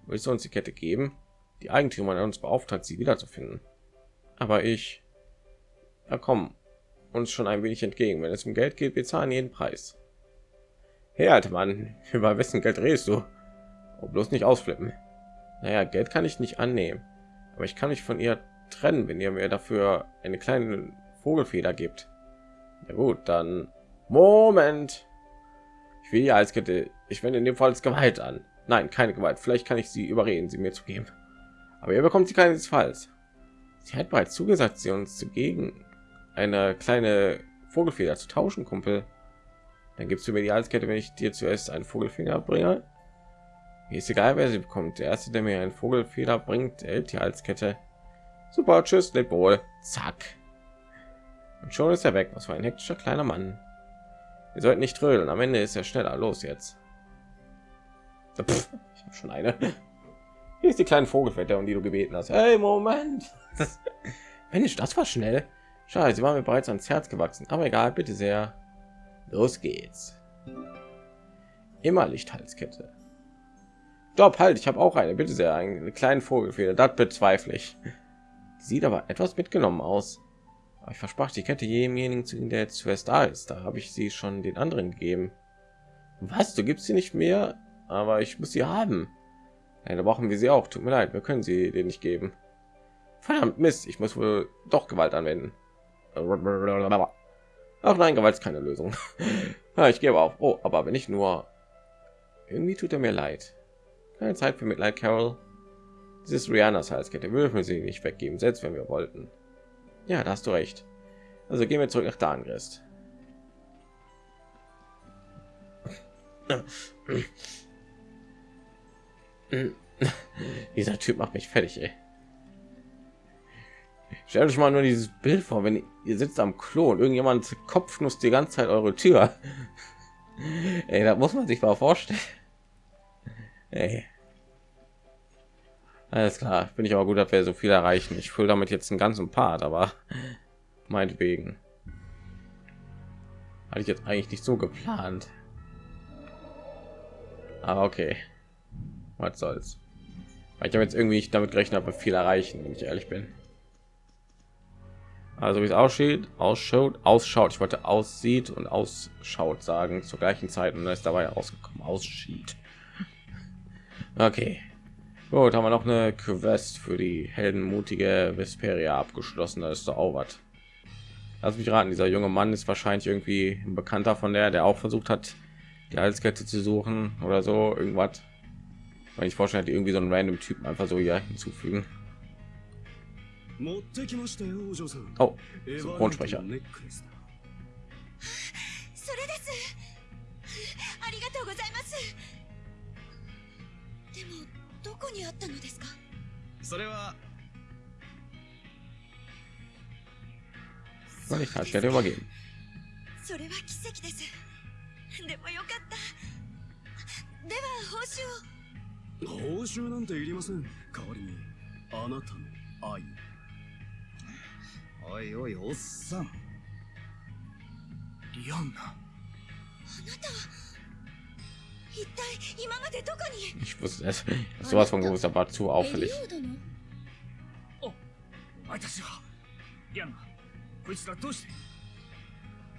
Willst du uns die Kette geben? Die Eigentümer uns beauftragt, sie wiederzufinden. Aber ich. Ja, komm, uns schon ein wenig entgegen. Wenn es um Geld geht, wir zahlen jeden Preis. Hey, alter Mann, über wessen Geld redest du? Oh, bloß nicht ausflippen. Naja, Geld kann ich nicht annehmen, aber ich kann mich von ihr trennen, wenn ihr mir dafür eine kleine Vogelfeder gibt. Na gut, dann Moment. Ich will ja als Kette. Ich wende in dem Fall als Gewalt an. Nein, keine Gewalt. Vielleicht kann ich sie überreden, sie mir zu geben. Aber ihr bekommt sie keinesfalls. Sie hat bereits zugesagt, sie uns zu gegen eine kleine Vogelfeder zu tauschen, Kumpel. Dann gibst du mir die Halskette, wenn ich dir zuerst einen Vogelfinger bringe. Mir ist egal, wer sie bekommt. Der erste, der mir einen Vogelfeder bringt, erhält die Halskette. Super, tschüss, lebt wohl. Zack. Und schon ist er weg. Was für ein hektischer kleiner Mann. Wir sollten nicht trödeln. Am Ende ist er schneller. Los jetzt. Pff, ich habe schon eine. Hier ist die kleine Vogelfette, um die du gebeten hast. Hey, Moment. Mensch, das war schnell. Schade, sie war mir bereits ans Herz gewachsen. Aber egal, bitte sehr. Los geht's. Immer Lichthalskette. Stopp, halt, ich habe auch eine. Bitte sehr, eine kleine Vogelfeder. Das bezweifle ich. Sieht aber etwas mitgenommen aus. Ich versprach die Kette jedemjenigen, zu der zuerst da ist. Da habe ich sie schon den anderen gegeben. Was? Du gibst sie nicht mehr? Aber ich muss sie haben. Ja, da brauchen wir sie auch. Tut mir leid, wir können sie dir nicht geben. Verdammt Mist, ich muss wohl doch Gewalt anwenden. Ach nein, Gewalt ist keine Lösung. ich gebe auf. Oh, aber wenn ich nur... Irgendwie tut er mir leid. Keine Zeit für Mitleid, Carol. Dieses Rihannas Halskette würden wir sie nicht weggeben, selbst wenn wir wollten. Ja, da hast du recht. Also gehen wir zurück nach Dangrist. Dieser Typ macht mich fertig, ey. Stellt euch mal nur dieses Bild vor, wenn ihr sitzt am Klo und irgendjemand kopfnuss die ganze Zeit eure Tür. Ey, da muss man sich mal vorstellen. Ey. Alles klar, bin ich aber gut, dass wir so viel erreichen. Ich fühle damit jetzt einen ganzen Part, aber meinetwegen. Hatte ich jetzt eigentlich nicht so geplant. Aber okay. Was soll's. Ich habe jetzt irgendwie damit gerechnet, aber viel erreichen, wenn ich ehrlich bin. Also wie es aussieht, ausschaut, ausschaut. Ich wollte aussieht und ausschaut sagen zur gleichen Zeit und ist dabei rausgekommen. Aussieht. Okay. Gut, haben wir noch eine Quest für die heldenmutige Vesperia abgeschlossen. Da ist doch auch was. Lass mich raten, dieser junge Mann ist wahrscheinlich irgendwie ein Bekannter von der, der auch versucht hat, die Halskette zu suchen oder so irgendwas. Weil ich vorstelle, die irgendwie so einen random Typen einfach so hier hinzufügen. Oh, Synchronsprecher. どこにあったのですか？それは Soll ich Halskette übergeben? それは奇跡です。でもよかった。では報酬を。報酬なんていりません。代わりにあなたの愛。おいおいおっさん。リアンナ。あなたは Ich wusste es. Sowas von gewusst, aber zu エ auffällig. こいつらどうして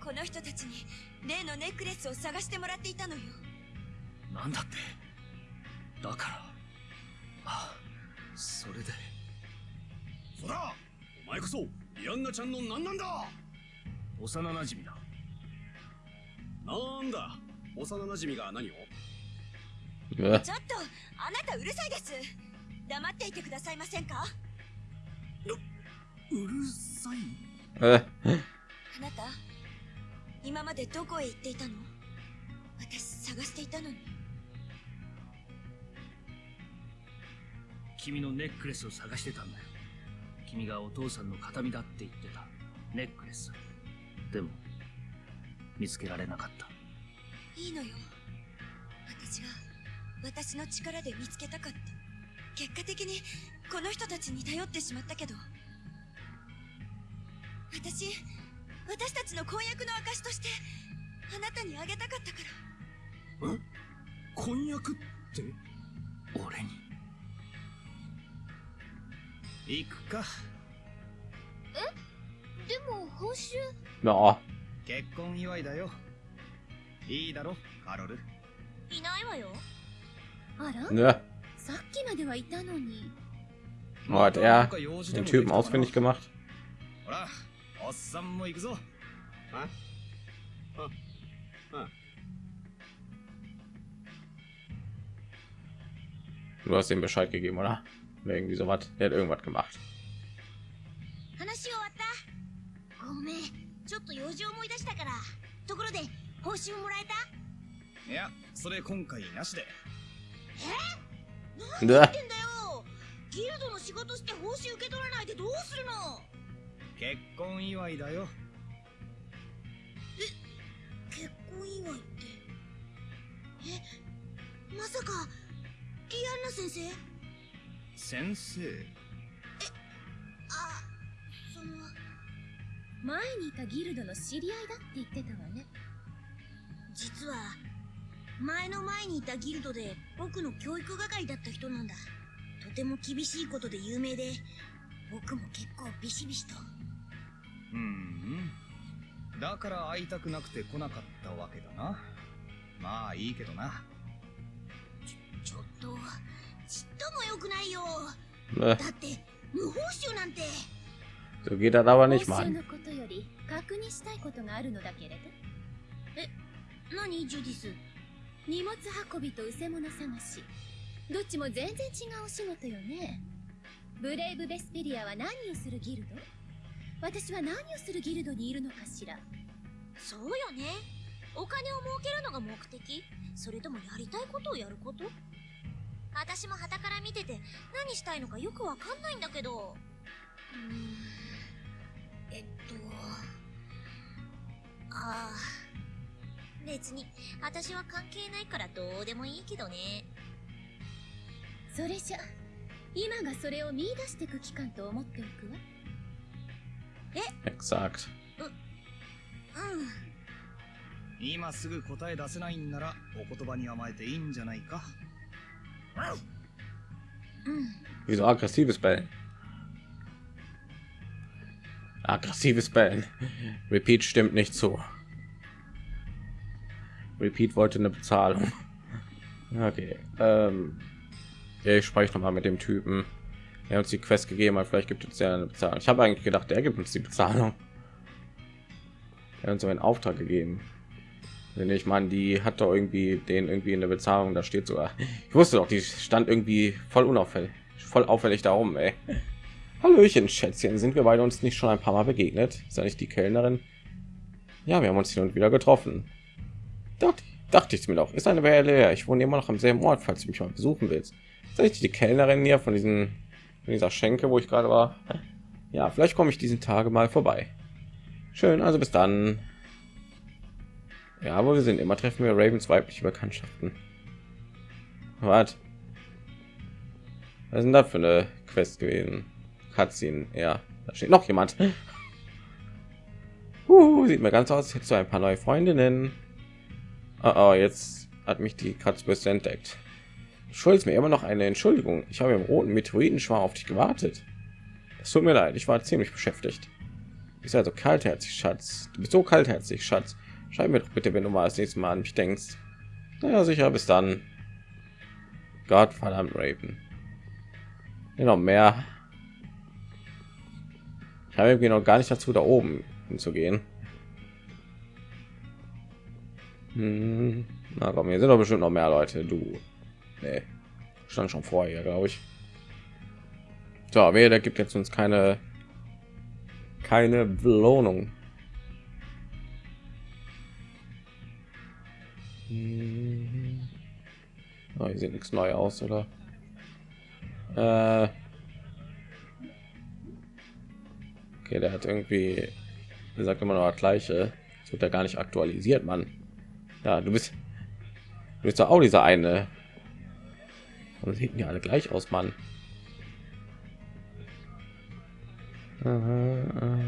この人たちに例のネックレスを探してもらっていたのよ。なんだって？だから。あそれで。そらお前こそリアンナちゃんの何なんだ？幼馴染だ。なんだ？幼馴染が何を？Äh, ちょっとあなたうるさいです。黙っていてくださいませんか？うるさい？äh, あなた今までどこへ行っていたの？私探していたのに。君のネックレスを探してたんだよ。君がお父さんの形見だって言ってた。ネックレス。でも見つけられなかった。いいのよ。私が私の力で見つけたかった。結果的にこの人たちに頼ってしまったけど。私私たちの婚約の証としてあなたにあげたかったから。婚約って？俺に？行くか。でも報酬？ja, 結婚祝いだよ。いいだろカロル。いないわよ Ne? Oh, hat er den Typen ausfindig gemacht? Du hast ihm Bescheid gegeben, oder? Irgendwie so was. Er hat irgendwas gemacht. Ja, 終わ。ったごめんだよ。ギルドの仕事して報酬受け取らないでどうするの？結婚祝いだよ。結婚祝いって？え？まさかリアンナ先生？先生。あその。前にいたギルドの知り合いだって言ってたわね。実は前の前にいたギルドで僕の教育係だった人なんだ。とても厳しいことで有名で僕も結構ビシビシと。うん。うんだから会いたくなくて来なかったわけだな。まあいいけどな。ちょっとちっとも良くないよ。だって無報酬なんて。so geht das aber nicht, 報酬 Mann. のことより確認したいことがあるのだけれど。何ジュディス？荷物運びとうせ者探し。どっちも全然違うお仕事よね。ブレイブ・ベスペリアは何をするギルド？私は何をするギルドにいるのかしら。そうよね。お金を儲けるのが目的？それともやりたいことをやること？私も旗から見てて何したいのかよくわかんないんだけど。うん。えっとああ別に私は関係ないからどうでもいいけどねそれじゃ今がそれを見出してく期間と思っておくわ Exakt. うん今すぐ答え出せないんならお言葉に甘えていいんじゃないかうん Wieso aggressives Bellen? Aggressives Bellen. Repeat stimmt nicht zu. Repeat wollte eine Bezahlung. Okay. Ähm, ja, ich spreche noch mal mit dem Typen. Er hat uns die Quest gegeben, aber vielleicht gibt es ja eine Bezahlung. Ich habe eigentlich gedacht, der gibt uns die Bezahlung. Er hat uns einen Auftrag gegeben. Wenn ich meine, die hat doch irgendwie den irgendwie in der Bezahlung, da steht sogar. Ich wusste doch, die stand irgendwie voll unauffällig, voll auffällig da oben, ey. Hallöchen, Schätzchen, sind wir beide uns nicht schon ein paar Mal begegnet? Ja nicht die Kellnerin? Ja, wir haben uns hin und wieder getroffen. Dachte, dachte ich mir doch, ist eine Weile her. Ich wohne immer noch am selben Ort, falls du mich mal besuchen willst. Das nicht die Kellnerin hier von diesen, von dieser Schenke, wo ich gerade war? Ja, vielleicht komme ich diesen Tage mal vorbei. Schön, also bis dann. Ja, aber wir sind immer treffen wir Ravens weibliche Bekanntschaften. Was? Was denn da für eine Quest gewesen? Cutscene, ja. Da steht noch jemand. Uh, sieht mir ganz aus, jetzt so ein paar neue Freundinnen. Oh, jetzt hat mich die Kratzbürste entdeckt. Schuldest mir immer noch eine Entschuldigung. Ich habe im roten Meteoritenschwarm auf dich gewartet. Es tut mir leid, ich war ziemlich beschäftigt. Du bist also kaltherzig, Schatz. Du bist so kaltherzig, Schatz. Schreib mir doch bitte, wenn du mal das nächste Mal an mich denkst. Naja, sicher, bis dann. Gott verdammt, Raven. Ja, noch mehr. Ich habe irgendwie noch gar nicht dazu, da oben hinzugehen. Hm. Na komm, hier sind doch bestimmt noch mehr Leute. Du, nee. stand schon vorher, glaube ich. So, wer der gibt jetzt uns keine keine Belohnung. Hm. Oh, hier sieht nichts neu aus, oder? Äh okay, der hat irgendwie der sagt immer noch das gleiche. Das wird ja gar nicht aktualisiert, Mann. Ja, du bist du bist doch auch dieser eine. Und sieht ja alle gleich aus, Mann. Ja,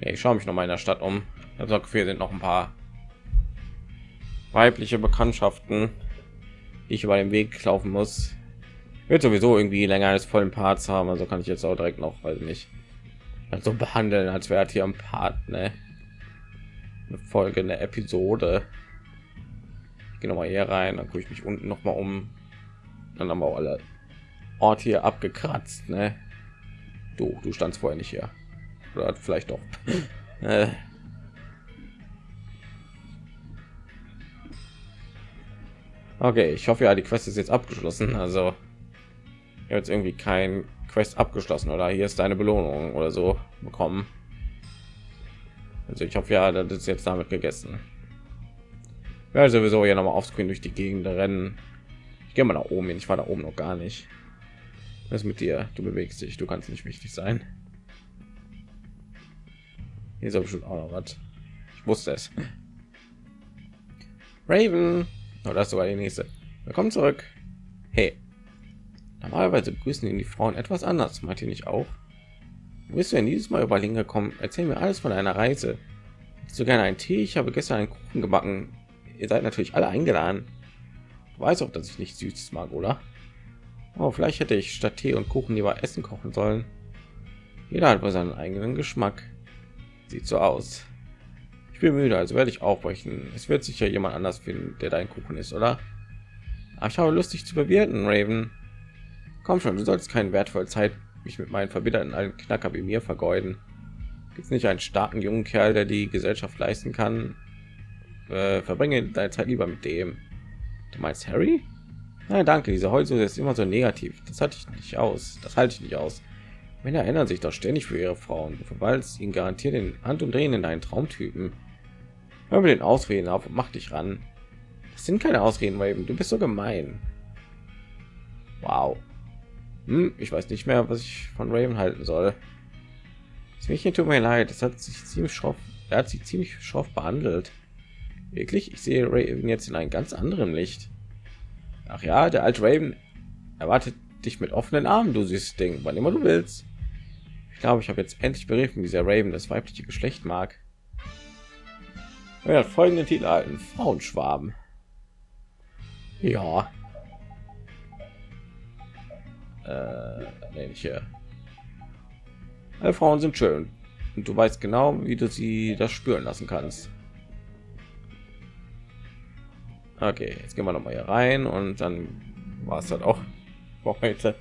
ich schaue mich noch mal in der Stadt um. Das Gefühl, sind noch ein paar weibliche Bekanntschaften, die ich über den Weg laufen muss. Wird sowieso irgendwie länger als vollen Parts haben, also kann ich jetzt auch direkt noch, weil nicht so behandeln, als wäre hier ein Part, ne? Eine Folge, eine Episode. Ich gehe noch hier rein, dann gucke ich mich unten noch mal um. Dann haben wir alle Ort hier abgekratzt, ne? Du, du standst vorher nicht hier. Oder vielleicht doch. äh. Okay, ich hoffe ja, die Quest ist jetzt abgeschlossen. Also jetzt irgendwie kein Quest abgeschlossen oder hier ist deine Belohnung oder so bekommen. Also ich hoffe ja, das ist jetzt damit gegessen. Ja, sowieso hier noch mal aufscreen durch die Gegend rennen. Ich gehe mal nach oben hin. Ich war da oben noch gar nicht. Was ist mit dir? Du bewegst dich, du kannst nicht wichtig sein. Hier ist aber schon auch noch was. Ich wusste es. Raven. Oh, das ist sogar die nächste. Willkommen zurück. Hey. Normalerweise begrüßen ihn die Frauen etwas anders. Meint ihr nicht auch? Wo bist du denn dieses Mal über Linge gekommen? Erzähl mir alles von einer Reise. So gerne einen Tee? Ich habe gestern einen Kuchen gebacken. Ihr seid natürlich alle eingeladen. Du weißt auch, dass ich nicht süß mag, oder? Oh, vielleicht hätte ich statt Tee und Kuchen lieber Essen kochen sollen. Jeder hat wohl seinen eigenen Geschmack. Sieht so aus. Ich bin müde, also werde ich aufbrechen. Es wird sicher jemand anders finden, der dein Kuchen ist, oder? Aber ich habe Lust, dich zu bewirten, Raven. Komm schon, du sollst keine wertvolle Zeit mich mit meinen verbitterten alten Knacker wie mir vergeuden. Gibt es nicht einen starken jungen Kerl, der die Gesellschaft leisten kann? Äh, verbringe deine Zeit lieber mit dem. Du meinst Harry? Nein, danke. Diese Heulsuse ist immer so negativ. Das hatte ich nicht aus. Das halte ich nicht aus. Männer erinnern sich doch ständig für ihre Frauen. Du verwaltest ihnen garantiert den Hand und Drehen in deinen Traumtypen. Hör mir den Ausreden auf und mach dich ran. Das sind keine Ausreden, weil du bist so gemein. Wow. Hm, ich weiß nicht mehr, was ich von Raven halten soll. Das Mädchen tut mir leid. Das hat sich ziemlich schroff. Er hat sie ziemlich schroff behandelt. Wirklich, ich sehe Raven jetzt in einem ganz anderen Licht. Ach ja, der alte Raven erwartet dich mit offenen Armen, du süßes Ding, wann immer du willst. Ich glaube, ich habe jetzt endlich begriffen, wie sehr Raven das weibliche Geschlecht mag. Er hat folgenden Titel erhalten: Frauenschwaben. Ja. Äh, nee, nicht hier. Alle Frauen sind schön und du weißt genau, wie du sie das spüren lassen kannst. Okay, jetzt gehen wir noch mal hier rein und dann war es halt auch heute.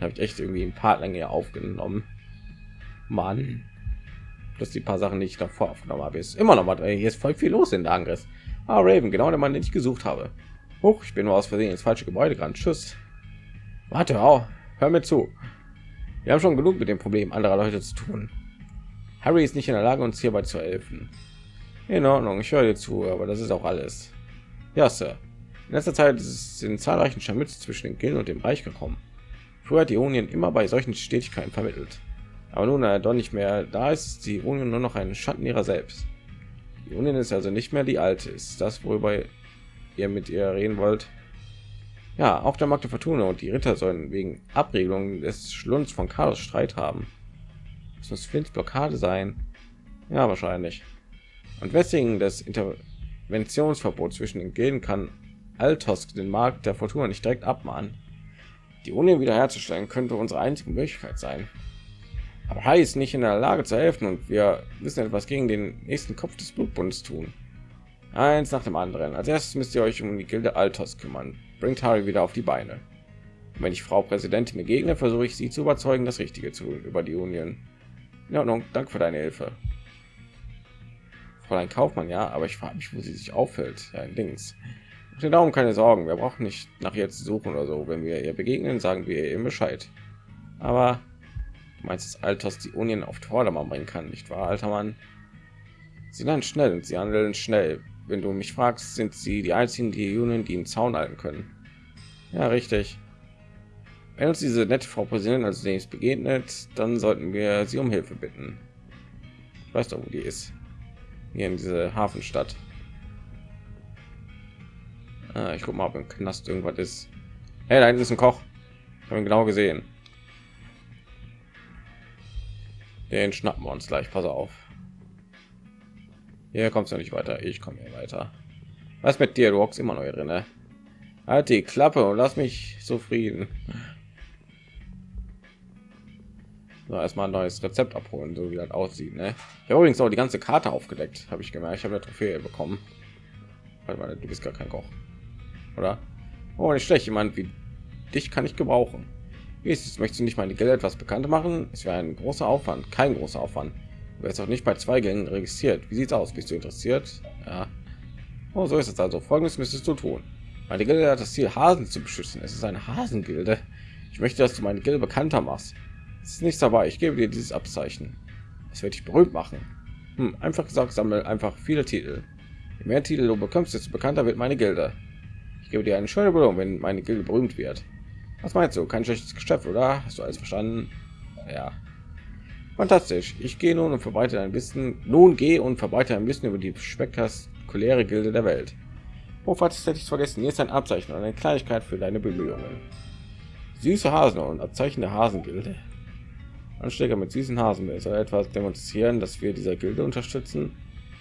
Habe ich echt irgendwie ein paar lange aufgenommen. Mann. Plus die paar Sachen, ich davor aufgenommen habe, ist immer noch mal. Hier ist voll viel los in der Angriff. Ah, Raven, genau der Mann, den ich gesucht habe. Hoch, ich bin nur aus Versehen ins falsche Gebäude gerannt. Tschüss. Warte, auch. Hör mir zu. Wir haben schon genug mit dem Problem anderer Leute zu tun. Harry ist nicht in der Lage, uns hierbei zu helfen. In Ordnung, ich höre dir zu, aber das ist auch alles. Ja, Sir. In letzter Zeit sind zahlreichen Scharmütze zwischen den Gilden und dem Reich gekommen. Früher hat die Union immer bei solchen Stetigkeiten vermittelt. Aber nun er doch nicht mehr da ist, ist die Union nur noch ein Schatten ihrer selbst. Die Union ist also nicht mehr die alte. Ist das, worüber ihr mit ihr reden wollt? Ja, auch der Magde Fortuna und die Ritter sollen wegen Abregelung des Schlunds von Chaos Streit haben. Das muss Flints Blockade sein. Ja, wahrscheinlich. Und weswegen das Interventionsverbot zwischen den Gilden kann Altosk den Markt der Fortuna nicht direkt abmahnen. Die Union wiederherzustellen könnte unsere einzige Möglichkeit sein. Aber Hai ist nicht in der Lage zu helfen und wir müssen etwas gegen den nächsten Kopf des Blutbundes tun. Eins nach dem anderen. Als erstes müsst ihr euch um die Gilde Altos kümmern bringt Harry wieder auf die Beine. Und wenn ich Frau Präsidentin begegne, versuche ich sie zu überzeugen, das Richtige zu über die Union. In Ordnung, danke für deine Hilfe. Fräulein Kaufmann, ja, aber ich frage mich, wo sie sich auffällt. Ja, Dings. Den Daumen keine Sorgen, wir brauchen nicht nach ihr zu suchen oder so. Wenn wir ihr begegnen, sagen wir ihr Bescheid. Aber du meinst, das Alters die Union auf Vordermann bringen kann, nicht wahr, alter Mann? Sie lernen schnell und sie handeln schnell wenn du mich fragst, sind sie die einzigen, die Union, die einen Zaun halten können. Ja, richtig. Wenn uns diese nette Frau Präsidentin als nächstes begegnet, dann sollten wir sie um Hilfe bitten. Ich weiß doch, wo die ist. Hier in diese Hafenstadt. Ah, ich guck mal, ob im Knast irgendwas ist. Hey, da ist ein Koch. Ich habe ihn genau gesehen. Den schnappen wir uns gleich. Pass auf. Hier kommst du nicht weiter. Ich komme hier weiter. Was mit dir? Du hockst immer noch drin. Ne? Halt die Klappe und lass mich zufrieden. So, erstmal ein neues Rezept abholen, so wie das aussieht. Ne? Ich habe übrigens auch die ganze Karte aufgedeckt, habe ich gemerkt. Ich habe eine Trophäe bekommen. Warte mal, du bist gar kein Koch, oder? Oh, nicht schlecht. Jemand wie dich kann ich gebrauchen. Wie ist es? Möchtest du nicht meine Geld etwas bekannt machen? Es wäre ein großer Aufwand, kein großer Aufwand. Du wirst auch nicht bei zwei Gängen registriert. Wie sieht's aus? Bist du interessiert? Ja. Oh, so ist es also. Folgendes müsstest du tun. Meine Gilde hat das Ziel, Hasen zu beschützen. Es ist eine Hasengilde. Ich möchte, dass du meine Gilde bekannter machst. Es ist nichts dabei. Ich gebe dir dieses Abzeichen. Es wird dich berühmt machen. Hm, einfach gesagt, sammle einfach viele Titel. Je mehr Titel du bekommst, desto bekannter wird meine Gilde. Ich gebe dir eine schöne Belohnung, wenn meine Gilde berühmt wird. Was meinst du? Kein schlechtes Geschäft, oder? Hast du alles verstanden? Ja. Fantastisch. Ich gehe nun und verbreite ein bisschen. Nun gehe und verbreite ein bisschen über die spektakuläre Gilde der Welt. Oh, falls hätte ich vergessen. Hier ist ein Abzeichen und eine Kleinigkeit für deine Bemühungen. Süße Hasen und Abzeichen der Hasengilde. Anschläge mit süßen Hasen soll etwas demonstrieren, dass wir dieser Gilde unterstützen.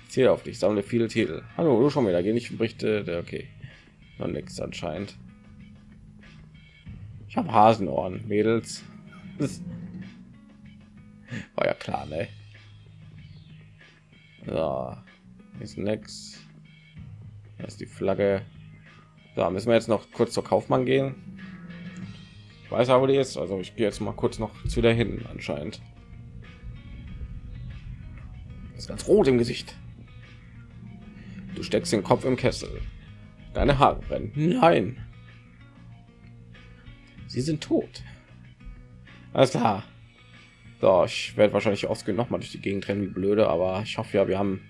Ziel auf dich, sammle viele Titel. Hallo, du schon wieder, geh nicht Berichte. Okay, noch nichts anscheinend. Ich habe Hasenohren, Mädels. War ja klar, ne? So, ist nix. Das ist die Flagge. Da müssen wir jetzt noch kurz zur Kaufmann gehen. Ich weiß aber, die ist. Also ich gehe jetzt mal kurz noch zu der hin anscheinend. Ist ganz rot im Gesicht. Du steckst den Kopf im Kessel. Deine Haare brennen. Nein. Sie sind tot. Alles klar. So, ich werde wahrscheinlich ausgehen noch mal durch die Gegend rennen wie blöde, aber ich hoffe ja, wir haben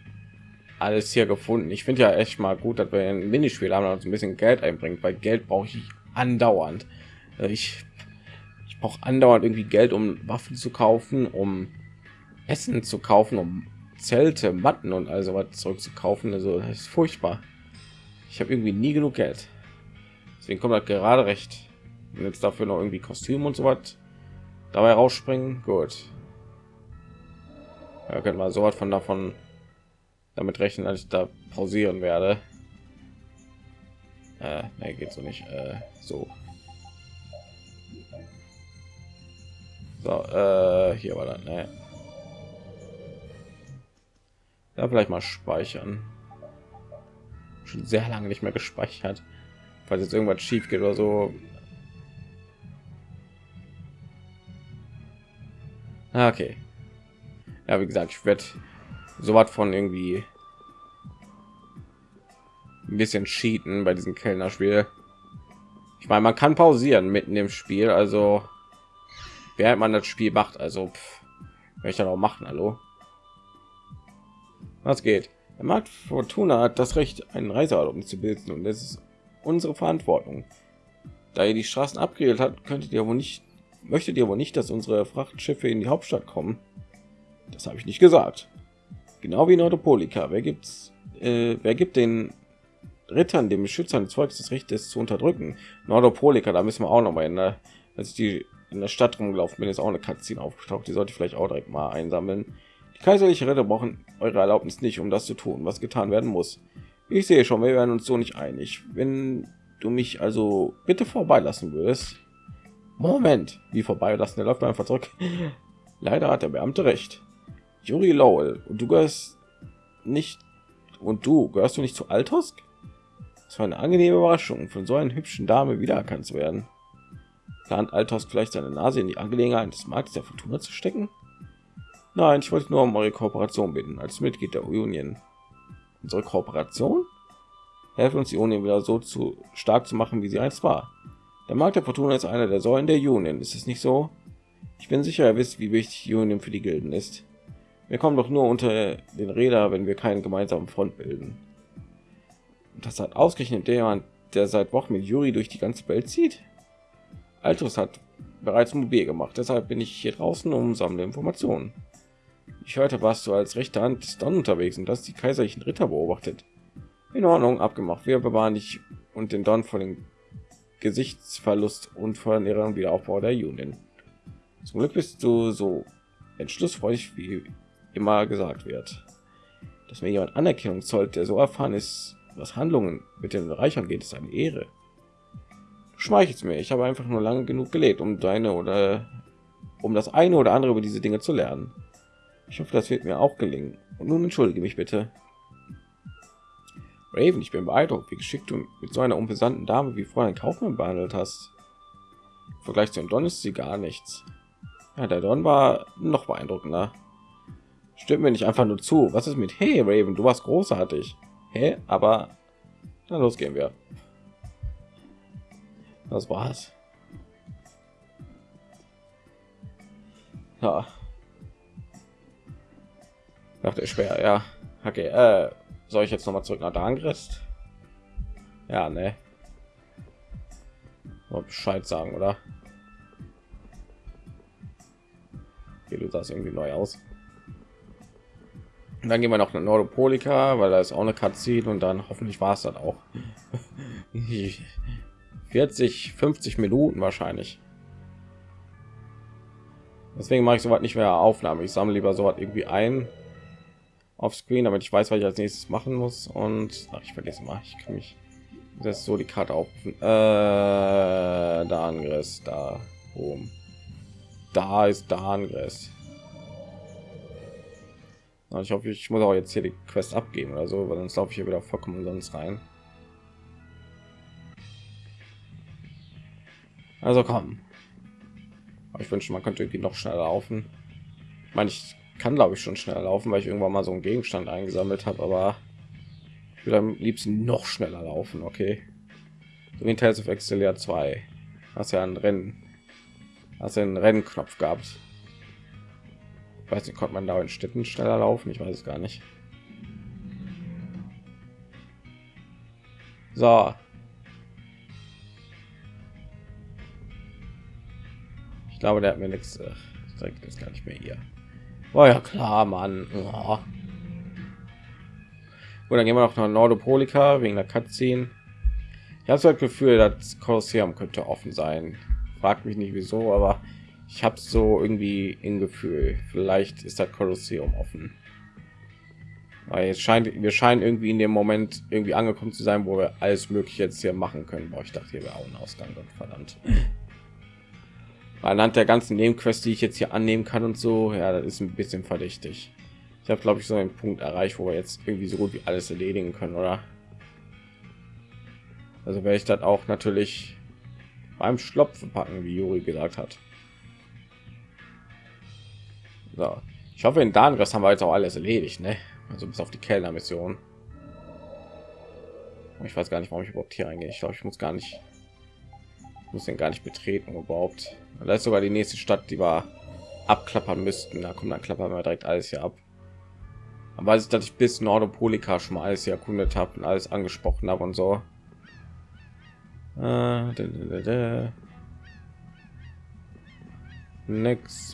alles hier gefunden. Ich finde ja echt mal gut, dass wir ein Minispiel haben, uns ein bisschen Geld einbringt, weil Geld brauche ich andauernd. Äh, ich, ich brauche andauernd irgendwie Geld, um Waffen zu kaufen, um Essen zu kaufen, um Zelte, Matten und also was zurück zu kaufen. Also das ist furchtbar. Ich habe irgendwie nie genug Geld. Deswegen kommt das gerade recht. Und jetzt dafür noch irgendwie Kostüm und so was dabei rausspringen. Gut. Ja, können wir so was von davon damit rechnen, dass ich da pausieren werde. Äh, nee, geht so nicht. Äh, so. So, äh, hier war dann. Ne. Ja, vielleicht mal speichern. Schon sehr lange nicht mehr gespeichert. Falls jetzt irgendwas schief geht oder so. Okay. Ja, wie gesagt, ich werde so was von irgendwie ein bisschen cheaten bei diesem Kellner-Spiel. Ich meine, man kann pausieren mitten im Spiel, also während man das Spiel macht, also werde ich dann auch machen. Hallo, was geht? Der Markt Fortuna hat das Recht, einen Reiseerlaubnis zu bilden und es ist unsere Verantwortung. Da ihr die Straßen abgeregelt hat, könntet ihr wohl nicht, möchtet ihr wohl nicht, dass unsere Frachtschiffe in die Hauptstadt kommen? Das habe ich nicht gesagt. Genau wie Nordopolika. Wer gibt's? Äh, wer gibt den Rittern, dem Beschützern des Volkes, das Recht, es zu unterdrücken? Nordopolika, da müssen wir auch noch mal in der, als ich die in der Stadt rumgelaufen bin, ist auch eine Cutscene aufgetaucht. Die sollte ich vielleicht auch direkt mal einsammeln. Die kaiserliche Ritter brauchen eure Erlaubnis nicht, um das zu tun, was getan werden muss. Ich sehe schon, wir werden uns so nicht einig. Wenn du mich also bitte vorbeilassen würdest. Moment, wie vorbeilassen? Der läuft einfach zurück. Leider hat der Beamte recht. Juri Lowell, und du gehörst nicht und du gehörst du nicht zu Altosk? Das war eine angenehme Überraschung, von so einer hübschen Dame wiedererkannt zu werden. Plant Altosk vielleicht seine Nase in die Angelegenheit des Marktes der Fortuna zu stecken? Nein, ich wollte nur um eure Kooperation bitten, als Mitglied der Union. Unsere Kooperation? Helfen uns die Union wieder so zu stark zu machen, wie sie einst war. Der Markt der Fortuna ist einer der Säulen der Union, ist es nicht so? Ich bin sicher, ihr wisst, wie wichtig Union für die Gilden ist. Wir kommen doch nur unter den Räder, wenn wir keinen gemeinsamen Front bilden. Und das hat ausgerechnet jemand, der seit Wochen mit Juri durch die ganze Welt zieht. Altus hat bereits mobil gemacht, deshalb bin ich hier draußen um sammle Informationen. Ich hörte, warst du als rechte Hand des Don unterwegs und das die kaiserlichen Ritter beobachtet. In Ordnung, abgemacht. Wir bewahren dich und den Don vor dem Gesichtsverlust und vor ihrem Wiederaufbau der Union. Zum Glück bist du so entschlussfreudig, wie immer gesagt wird. Dass mir jemand Anerkennung zollt, der so erfahren ist, was Handlungen mit den Reichern geht, ist eine Ehre. Schmeichelt mir. Ich habe einfach nur lange genug gelebt, um deine oder um das eine oder andere über diese Dinge zu lernen. Ich hoffe, das wird mir auch gelingen. Und nun entschuldige mich bitte. Raven, ich bin beeindruckt, wie geschickt du mit so einer unbesandten Dame wie Fräulein Kaufmann behandelt hast. Im Vergleich zu Don ist sie gar nichts. Ja, der Don war noch beeindruckender. Stimmt mir nicht einfach nur zu. Was ist mit Hey Raven, du warst großartig. Hä? Aber na los gehen wir. Das war's. Ja. Dachte schwer, ja. Okay, äh, soll ich jetzt noch mal zurück nach Dangrist? Ja, ne. Bescheid sagen, oder? Hier, du sahst irgendwie neu aus. Und dann gehen wir noch eine Nordopolika, weil da ist auch eine Cutscene und dann hoffentlich war es dann auch. 40, 50 Minuten wahrscheinlich. Deswegen mache ich soweit nicht mehr Aufnahme. Ich sammle lieber so irgendwie ein auf Screen, damit ich weiß, was ich als nächstes machen muss. Und ach, ich vergesse mal, ich kann mich das so die Karte aufrufen. Äh, da Angriff, da oben. Da ist da Angriff. Ich hoffe, ich muss auch jetzt hier die Quest abgeben oder so, weil sonst laufe ich hier wieder vollkommen sonst rein. Also komm. Aber ich wünsche, man könnte irgendwie noch schneller laufen. Ich meine, ich kann glaube ich schon schneller laufen, weil ich irgendwann mal so einen Gegenstand eingesammelt habe, aber ich würde am liebsten noch schneller laufen, okay. So wie Tales of Excelia 2. Hast ja ein Rennen. Hast ja einen Rennknopf gehabt. Ich weiß nicht, konnte man da in Städten schneller laufen? Ich weiß es gar nicht. So. Ich glaube, der hat mir nichts. Direkt ist gar nicht mehr hier. War ja klar, Mann. Oh. Gut, dann gehen wir noch nach Nordopolika wegen der Cutscene. Ich habe so das Gefühl, das Kolosseum könnte offen sein. Fragt mich nicht wieso, aber ich habe so irgendwie in Gefühl. Vielleicht ist das Kolosseum offen. Weil es scheint, wir scheinen irgendwie in dem Moment irgendwie angekommen zu sein, wo wir alles mögliche jetzt hier machen können. Boah, ich dachte, hier wäre auch ein Ausgang. Verdammt anhand der ganzen Nebenquests, die ich jetzt hier annehmen kann und so, ja, das ist ein bisschen verdächtig. Ich habe, glaube ich, so einen Punkt erreicht, wo wir jetzt irgendwie so gut wie alles erledigen können, oder? Also werde ich das auch natürlich beim Schlopfen packen, wie Juri gesagt hat. So. Ich hoffe, in das haben wir jetzt auch alles erledigt, ne? Also bis auf die Kellner-Mission. Ich weiß gar nicht, warum ich überhaupt hier reingehe. Ich glaube, ich muss gar nicht muss den gar nicht betreten überhaupt. Da ist sogar die nächste Stadt, die wir abklappern müssten. Da kommt dann klappern wir direkt alles hier ab. Aber weiß ich, dass ich bis Nordopolika schon mal alles hier erkundet habe und alles angesprochen habe und so. Äh,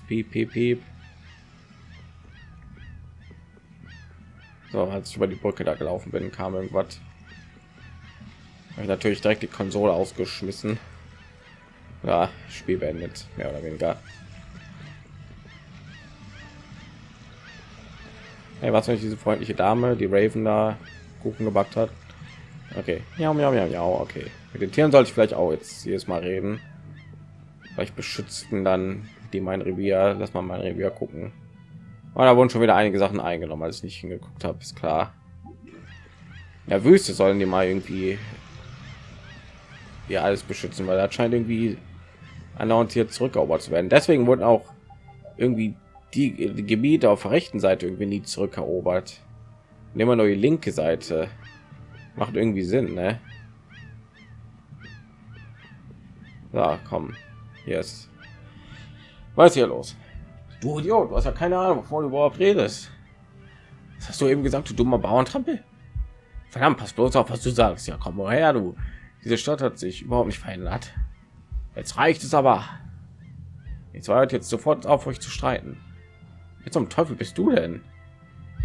piep, piep, piep. So, als ich über die Brücke da gelaufen bin, kam irgendwas. Natürlich direkt die Konsole ausgeschmissen ja, Spiel beendet, mehr oder weniger. Hey, was nicht diese freundliche Dame, die Raven da Kuchen gebackt hat? Okay, ja, ja, ja, ja, okay. Mit den Tieren sollte ich vielleicht auch jetzt jedes Mal reden. Vielleicht beschützten dann die mein Revier. Lass mal mein Revier gucken. Und da wurden schon wieder einige Sachen eingenommen, als ich nicht hingeguckt habe, ist klar. Ja, Wüste sollen die mal irgendwie ja alles beschützen, weil das scheint irgendwie andauernd hier zurückerobert zu werden. Deswegen wurden auch irgendwie die, die Gebiete auf der rechten Seite irgendwie nie zurückerobert. Nehmen wir nur die linke Seite. Macht irgendwie Sinn, ne? Ja, komm. Ist. Was hier los? Du Idiot, du hast ja keine Ahnung, wovon du überhaupt redest. Was hast du eben gesagt, du dummer Bauerntrampel? Verdammt, pass bloß auf, was du sagst. Ja, komm mal her, du. Diese Stadt hat sich überhaupt nicht verändert. Jetzt reicht es aber. Jetzt hört jetzt sofort auf, euch zu streiten. Jetzt zum Teufel bist du denn?